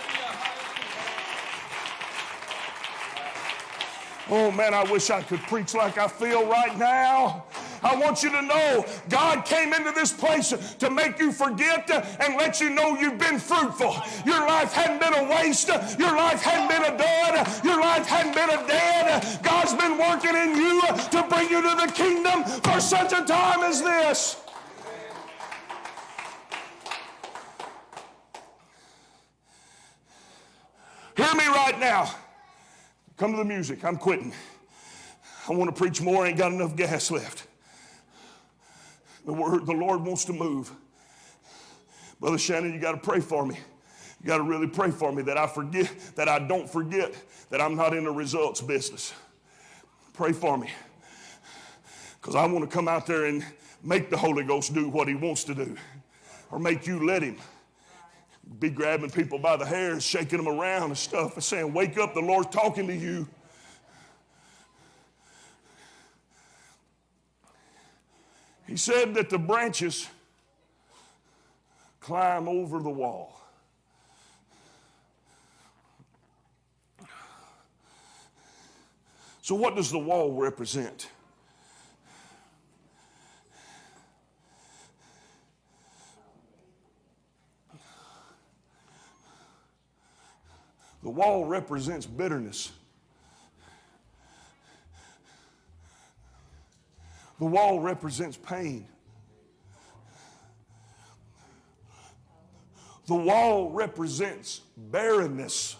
Oh man, I wish I could preach like I feel right now. I want you to know God came into this place to make you forget and let you know you've been fruitful. Your life hadn't been a waste. Your life hadn't been a dud. Your life hadn't been a dead. God's been working in you to bring you to the kingdom for such a time as this. Hear me right now. Come to the music. I'm quitting. I want to preach more. I ain't got enough gas left. The word, the Lord wants to move. Brother Shannon, you got to pray for me. You got to really pray for me that I forget, that I don't forget that I'm not in the results business. Pray for me. Because I want to come out there and make the Holy Ghost do what he wants to do. Or make you let him be grabbing people by the hair shaking them around and stuff and saying, Wake up, the Lord's talking to you. He said that the branches climb over the wall. So, what does the wall represent? The wall represents bitterness. The wall represents pain. The wall represents barrenness.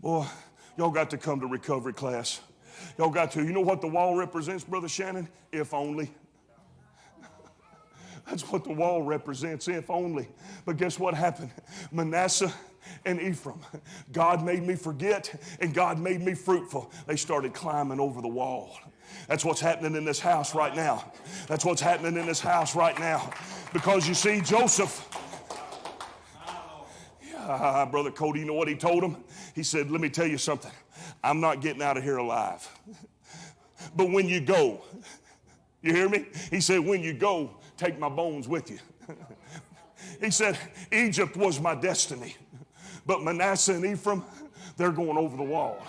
Boy, y'all got to come to recovery class. Y'all got to. You know what the wall represents, Brother Shannon? If only. That's what the wall represents, if only. But guess what happened? Manasseh and Ephraim. God made me forget and God made me fruitful. They started climbing over the wall. That's what's happening in this house right now. That's what's happening in this house right now. Because you see, Joseph, Ah, Brother Cody, you know what he told him? He said, Let me tell you something. I'm not getting out of here alive. But when you go, you hear me? He said, When you go, take my bones with you. he said, Egypt was my destiny. But Manasseh and Ephraim, they're going over the wall.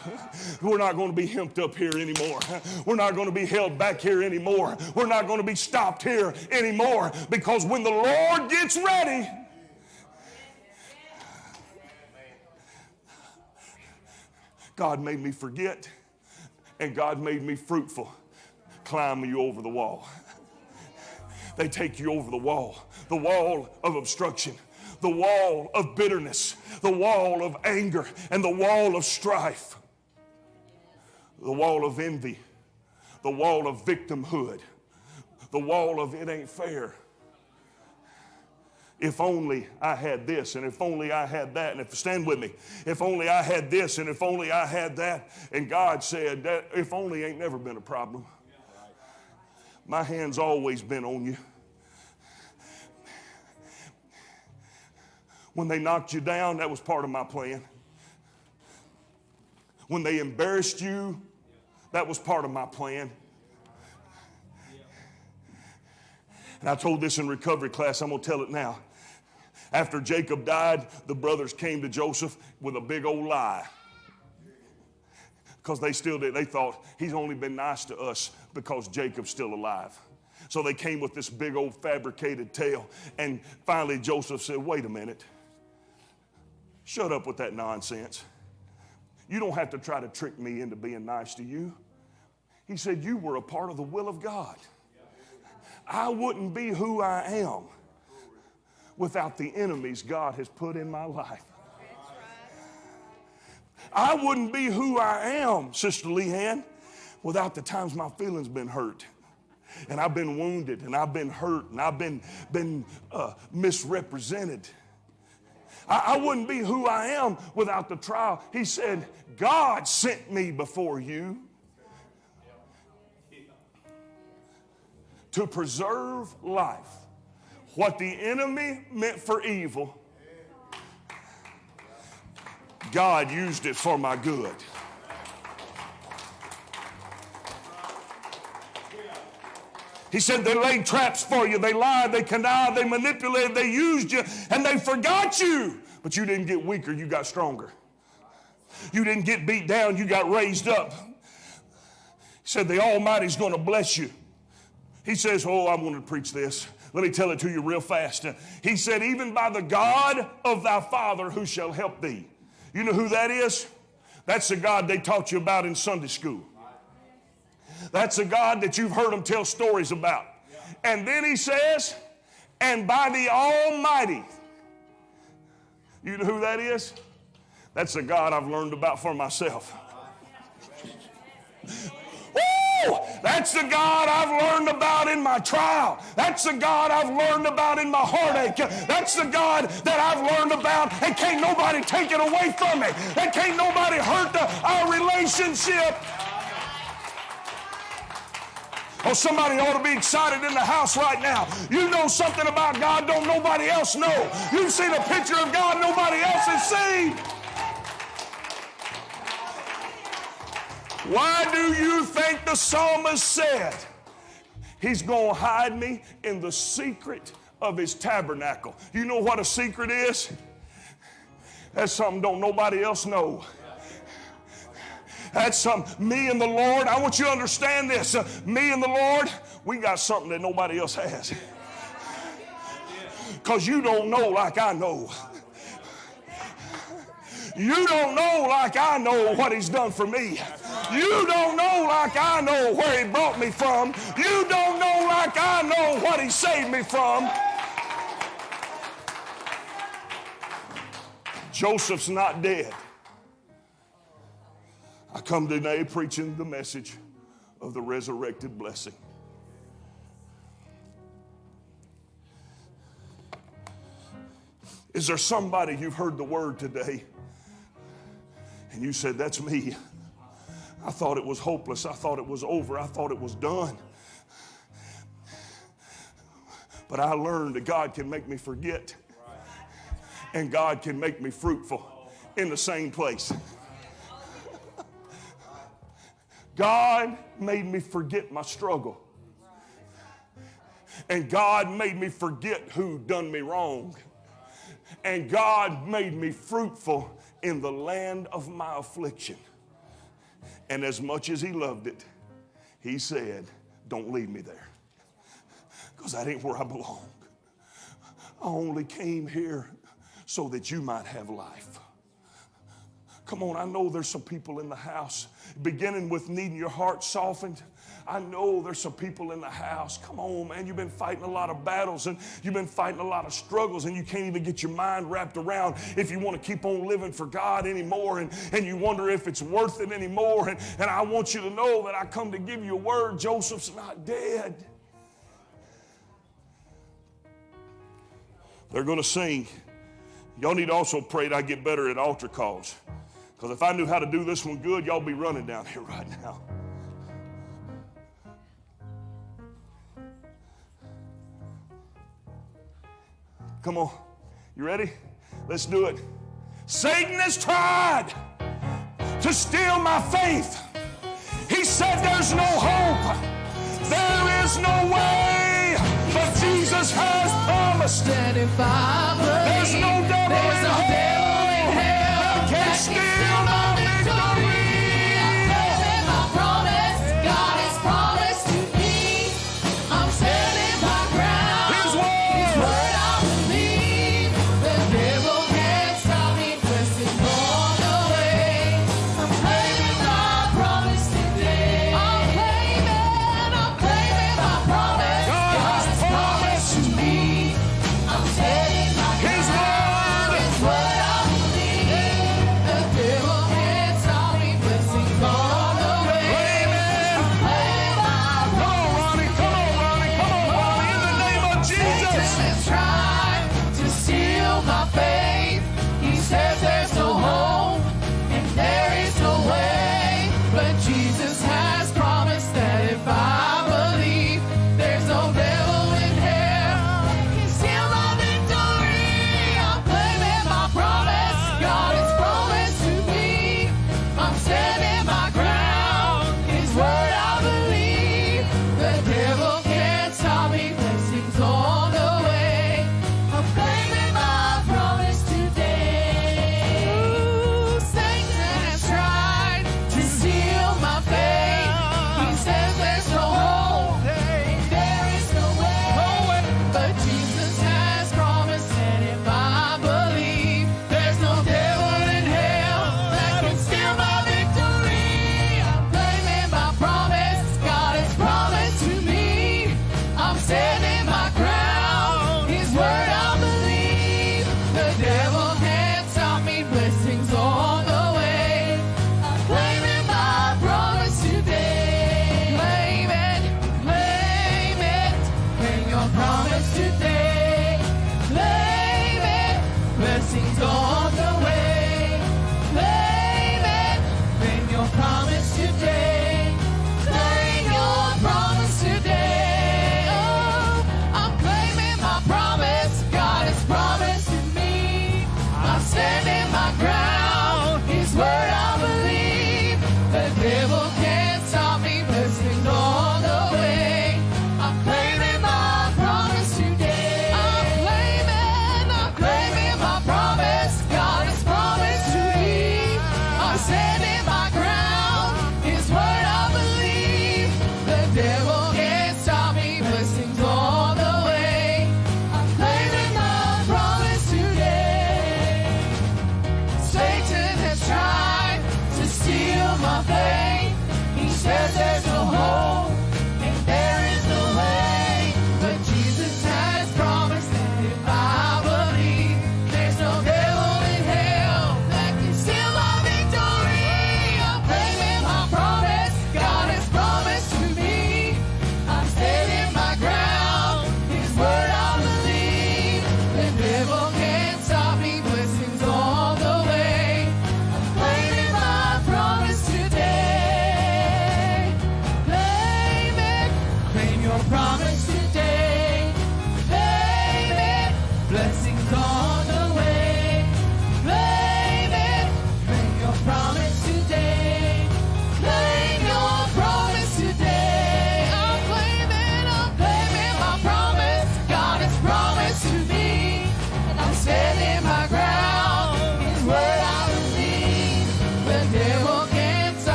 We're not going to be hemped up here anymore. We're not going to be held back here anymore. We're not going to be stopped here anymore because when the Lord gets ready, God made me forget and God made me fruitful. Climb you over the wall. They take you over the wall, the wall of obstruction, the wall of bitterness, the wall of anger, and the wall of strife, the wall of envy, the wall of victimhood, the wall of it ain't fair. If only I had this, and if only I had that, and if stand with me, if only I had this, and if only I had that. And God said that if only ain't never been a problem. My hand's always been on you. When they knocked you down, that was part of my plan. When they embarrassed you, that was part of my plan. And I told this in recovery class, I'm going to tell it now. After Jacob died, the brothers came to Joseph with a big old lie. Because they still did. They thought he's only been nice to us because Jacob's still alive. So they came with this big old fabricated tale. And finally, Joseph said, Wait a minute. Shut up with that nonsense. You don't have to try to trick me into being nice to you. He said, You were a part of the will of God. I wouldn't be who I am without the enemies God has put in my life. I wouldn't be who I am, Sister Leanne, without the times my feelings been hurt. And I've been wounded and I've been hurt and I've been, been uh, misrepresented. I, I wouldn't be who I am without the trial. He said, God sent me before you to preserve life. What the enemy meant for evil, God used it for my good. He said they laid traps for you, they lied, they connived, they manipulated, they used you, and they forgot you. But you didn't get weaker, you got stronger. You didn't get beat down, you got raised up. He said the Almighty's going to bless you. He says, Oh, I want to preach this. Let me tell it to you real fast. He said, Even by the God of thy father who shall help thee. You know who that is? That's the God they taught you about in Sunday school. That's a God that you've heard them tell stories about. And then he says, and by the Almighty. You know who that is? That's the God I've learned about for myself. That's the God I've learned about in my trial. That's the God I've learned about in my heartache. That's the God that I've learned about, and can't nobody take it away from me. And can't nobody hurt the, our relationship. Oh, somebody ought to be excited in the house right now. You know something about God, don't nobody else know. You've seen a picture of God nobody else has seen. Why do you think the psalmist said, He's going to hide me in the secret of His tabernacle? You know what a secret is? That's something don't nobody else know. That's something, me and the Lord, I want you to understand this. Uh, me and the Lord, we got something that nobody else has. Because you don't know like I know. You don't know like I know what He's done for me. You don't know like I know where He brought me from. You don't know like I know what He saved me from. Joseph's not dead. I come today preaching the message of the resurrected blessing. Is there somebody you've heard the word today and you said, That's me? I thought it was hopeless. I thought it was over. I thought it was done. But I learned that God can make me forget, and God can make me fruitful in the same place. God made me forget my struggle. And God made me forget who done me wrong. And God made me fruitful in the land of my affliction. And as much as He loved it, He said, Don't leave me there. Because that ain't where I belong. I only came here so that you might have life. Come on, I know there's some people in the house, beginning with needing your heart softened. I know there's some people in the house. Come on, man. You've been fighting a lot of battles and you've been fighting a lot of struggles, and you can't even get your mind wrapped around if you want to keep on living for God anymore, and, and you wonder if it's worth it anymore. And, and I want you to know that I come to give you a word Joseph's not dead. They're going to sing. Y'all need to also pray that I get better at altar calls. Because if I knew how to do this one good, y'all be running down here right now. Come on. You ready? Let's do it. Satan has tried to steal my faith. He said there's no hope. There is no way. But Jesus has promised. There's no devil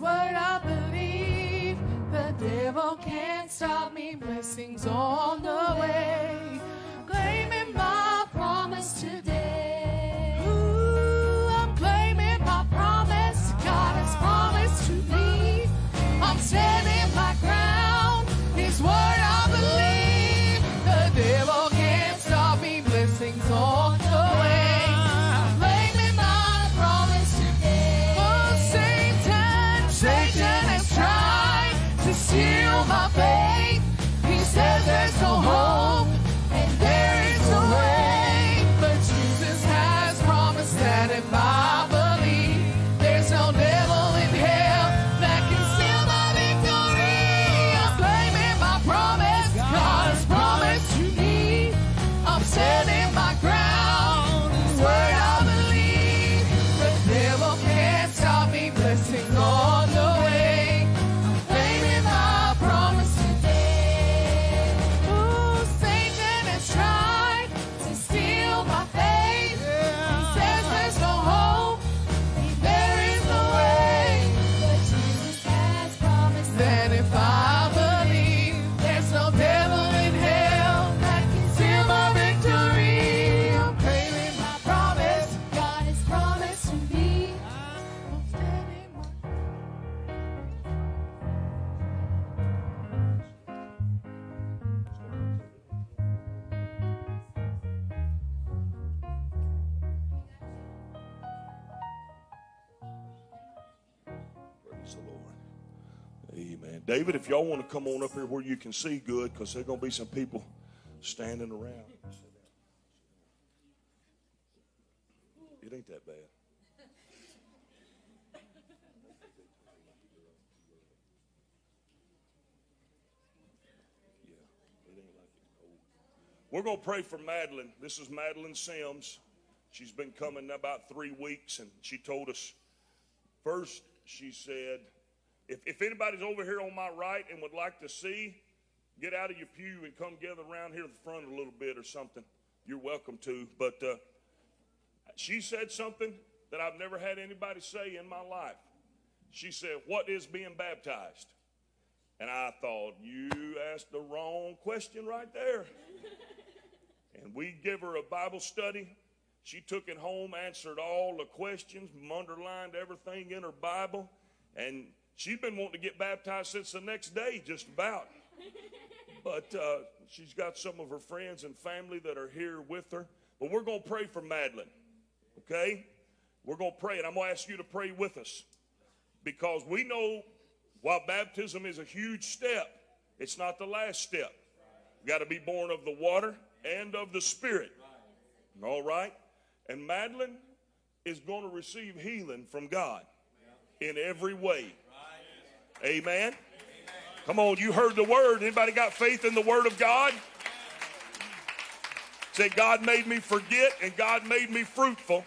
what I believe. The devil can't stop me. Blessings on the way. Claiming my promise today. Ooh, I'm claiming my promise. God has promised to me. I'm David, if y'all want to come on up here where you can see good, because there's going to be some people standing around. It ain't that bad. We're going to pray for Madeline. This is Madeline Sims. She's been coming about three weeks, and she told us first, she said, if, if anybody's over here on my right and would like to see, get out of your pew and come gather around here in the front a little bit or something. You're welcome to. But uh, she said something that I've never had anybody say in my life. She said, What is being baptized? And I thought, You asked the wrong question right there. and we give her a Bible study. She took it home, answered all the questions, underlined everything in her Bible, and she's been wanting to get baptized since the next day, just about. But uh, she's got some of her friends and family that are here with her. But we're going to pray for Madeline, okay? We're going to pray, and I'm going to ask you to pray with us because we know while baptism is a huge step, it's not the last step. You got to be born of the water and of the Spirit. All right? And Madeline is going to receive healing from God in every way. Amen. Come on, you heard the word. Anybody got faith in the word of God? Say, God made me forget and God made me fruitful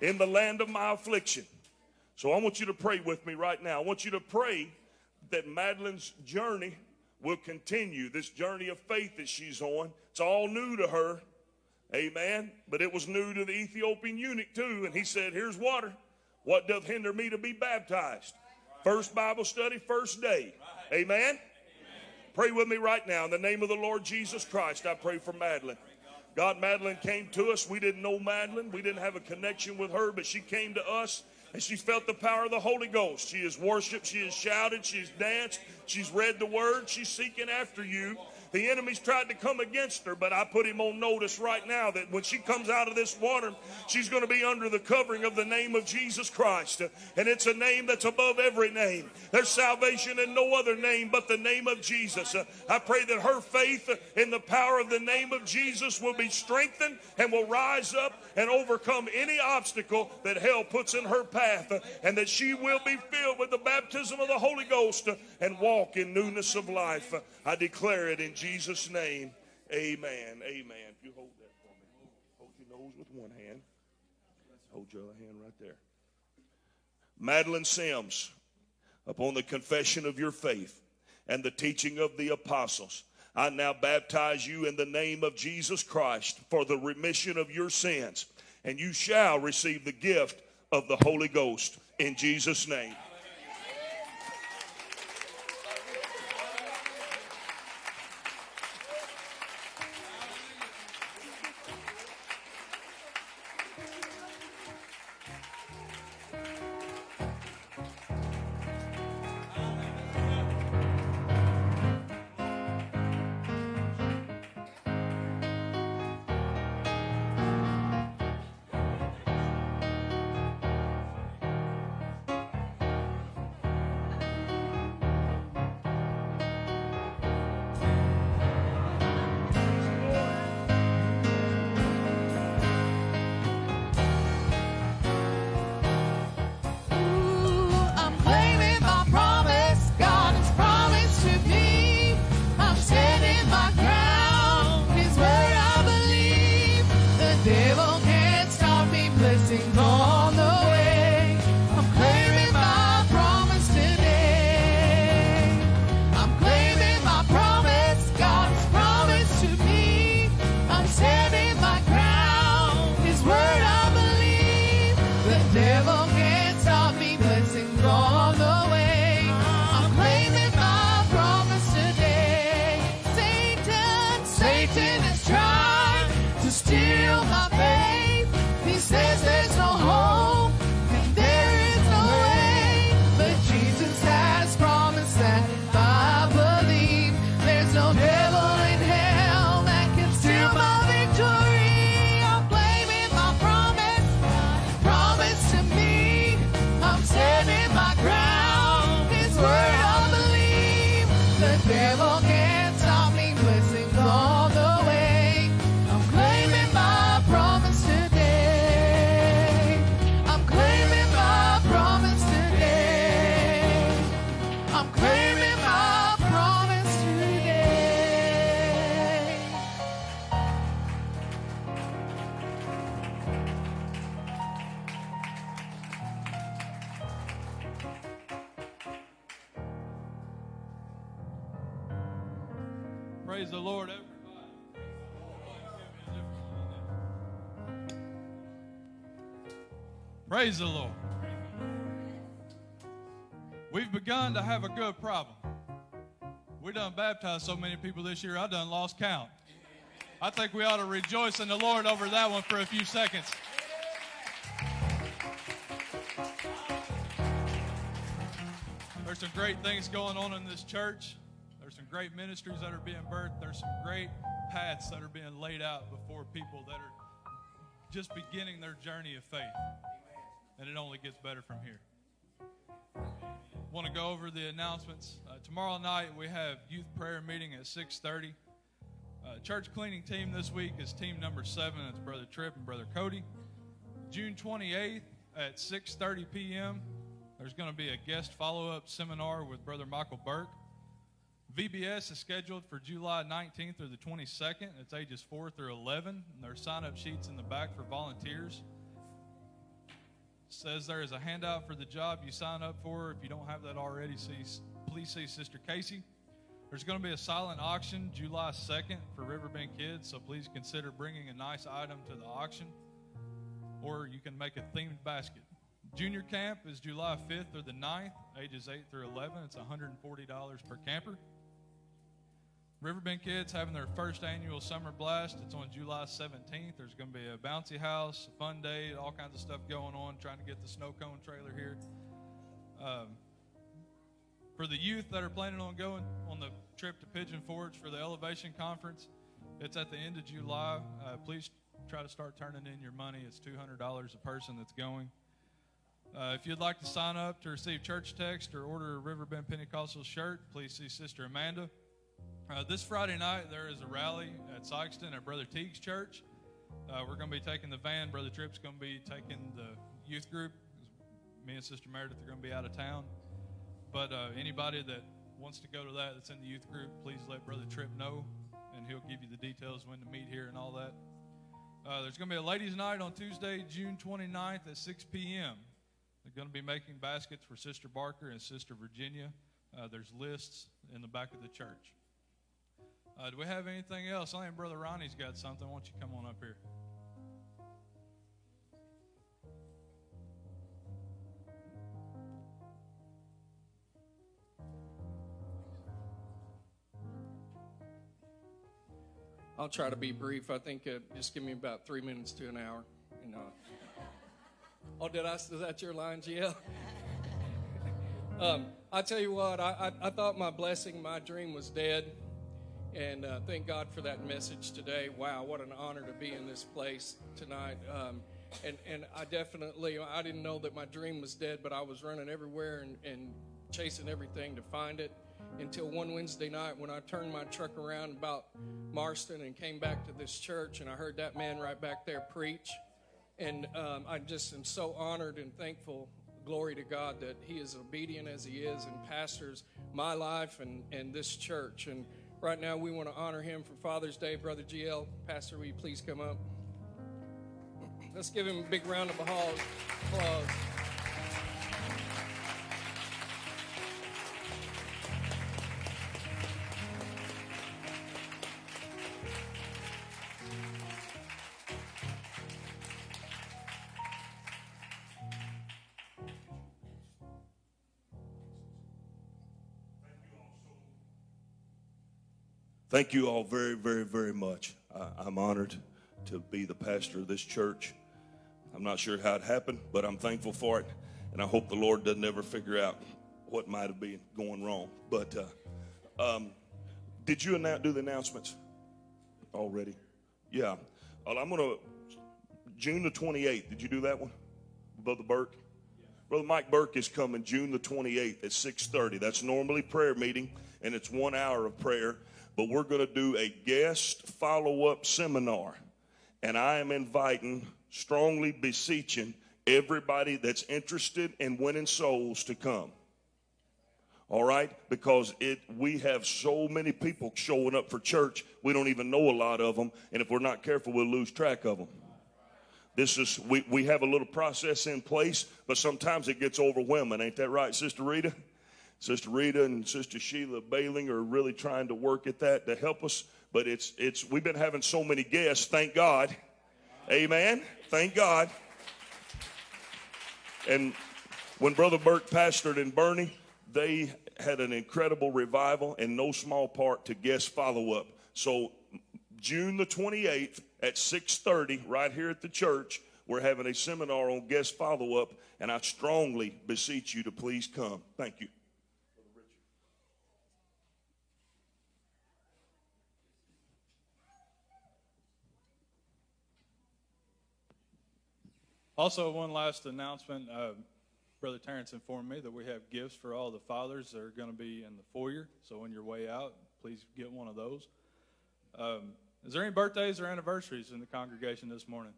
in the land of my affliction. So I want you to pray with me right now. I want you to pray that Madeline's journey will continue, this journey of faith that she's on. It's all new to her. Amen. But it was new to the Ethiopian eunuch too. And he said, Here's water. What doth hinder me to be baptized? First Bible study, first day. Amen. Pray with me right now. In the name of the Lord Jesus Christ, I pray for Madeline. God, Madeline came to us. We didn't know Madeline. We didn't have a connection with her, but she came to us and she felt the power of the Holy Ghost. She has worshiped, she has shouted, she's danced, she's read the word, she's seeking after you. The enemy's tried to come against her, but I put him on notice right now that when she comes out of this water, she's going to be under the covering of the name of Jesus Christ. And it's a name that's above every name. There's salvation in no other name but the name of Jesus. I pray that her faith in the power of the name of Jesus will be strengthened and will rise up and overcome any obstacle that hell puts in her path, and that she will be filled with the baptism of the Holy Ghost and walk in newness of life. I declare it in Jesus' name. Amen. Amen. If you hold that for me, hold your nose with one hand. Hold your other hand right there. Madeline Sims, upon the confession of your faith and the teaching of the apostles, I now baptize you in the name of Jesus Christ for the remission of your sins, and you shall receive the gift of the Holy Ghost in Jesus' name. Have a good problem. We done baptized so many people this year, I done lost count. I think we ought to rejoice in the Lord over that one for a few seconds. There's some great things going on in this church. There's some great ministries that are being birthed. There's some great paths that are being laid out before people that are just beginning their journey of faith. And it only gets better from here. Want to go over the announcements. Uh, tomorrow night we have youth prayer meeting at 6:30. Uh, church cleaning team this week is team number seven. It's Brother Tripp and Brother Cody. June 28th at 6:30 p.m. There's going to be a guest follow-up seminar with Brother Michael Burke. VBS is scheduled for July 19th through the 22nd. It's ages 4 through 11. And there's sign-up sheets in the back for volunteers. Says there is a handout for the job you sign up for. If you don't have that already, see, please see Sister Casey. There's going to be a silent auction July 2nd for Riverbend Kids, so please consider bringing a nice item to the auction, or you can make a themed basket. Junior camp is July 5th or the 9th, ages 8 through 11. It's $140 per camper. Riverbend Kids having their first annual summer blast. It's on July 17th. There's going to be a bouncy house, a fun day, all kinds of stuff going on, trying to get the snow cone trailer here. Um, for the youth that are planning on going on the trip to Pigeon Forge for the Elevation Conference, it's at the end of July. Uh, please try to start turning in your money. It's $200 a person that's going. Uh, if you'd like to sign up to receive church text or order a Riverbend Pentecostal shirt, please see Sister Amanda. Uh, this Friday night, there is a rally at Sikeston at Brother Teague's church. Uh, we're going to be taking the van. Brother Tripp's going to be taking the youth group. Me and Sister Meredith are going to be out of town. But uh, anybody that wants to go to that that's in the youth group, please let Brother Tripp know, and he'll give you the details when to meet here and all that. Uh, there's going to be a ladies' night on Tuesday, June 29th at 6 p.m. They're going to be making baskets for Sister Barker and Sister Virginia. Uh, there's lists in the back of the church. Uh, do we have anything else? I think Brother Ronnie's got something. Why don't you come on up here? I'll try to be brief. I think uh, just give me about three minutes to an hour. You know. Oh, did I? Is that your line, GL? um, I tell you what, I, I, I, thought my blessing, my dream was dead. And uh, thank God for that message today. Wow, what an honor to be in this place tonight. Um, and, and I definitely, I didn't know that my dream was dead, but I was running everywhere and, and chasing everything to find it until one Wednesday night when I turned my truck around about Marston and came back to this church and I heard that man right back there preach. And um, I just am so honored and thankful, glory to God, that he is obedient as he is and pastors my life and, and this church. And right now we want to honor him for Father's Day. Brother GL, Pastor, will you please come up? Let's give him a big round of applause. Thank you all very, very, very much. I, am honored to be the pastor of this church. I'm not sure how it happened, but I'm thankful for it. And I hope the Lord doesn't ever figure out what might have been going wrong. But uh, um, did you announce, do the announcements already? Yeah. Well, I'm going to, June the 28th, did you do that one? Brother Burke? Brother Mike Burke is coming June the 28th at 6:30. That's normally prayer meeting, and it's one hour of prayer but we're going to do a guest follow up seminar. And I am inviting, strongly beseeching everybody that's interested in winning souls to come. All right? Because it we have so many people showing up for church, we don't even know a lot of them, and if we're not careful, we'll lose track of them. This is we, we have a little process in place, but sometimes it gets overwhelming, ain't that right, Sister Rita? Sister Rita and Sister Sheila Bailing are really trying to work at that to help us. But it's it's we've been having so many guests. Thank God. Amen. Thank God. And when Brother Burke pastored in Bernie, they had an incredible revival and no small part to guest follow up. So June the 28th at 6:30 right here at the church, we're having a seminar on guest follow up and I strongly beseech you to please come. Thank you. Also, one last announcement. Uh, Brother Terrence informed me that we have gifts for all the fathers that are going to be in the foyer. So, on your way out, please get one of those. Um, is there any birthdays or anniversaries in the congregation this morning?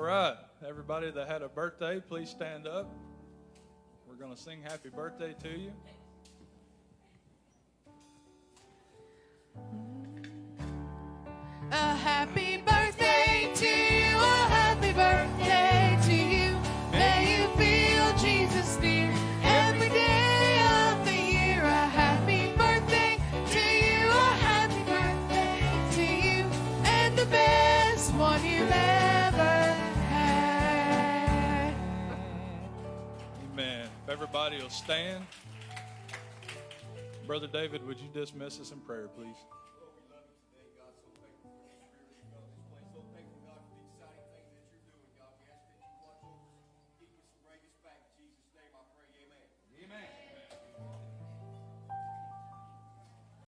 Right, everybody that had a birthday, please stand up. We're going to sing happy birthday to you. A happy birthday to you, a happy birthday to you. May you feel Jesus near everybody will stand. Brother David, would you dismiss us in prayer, please?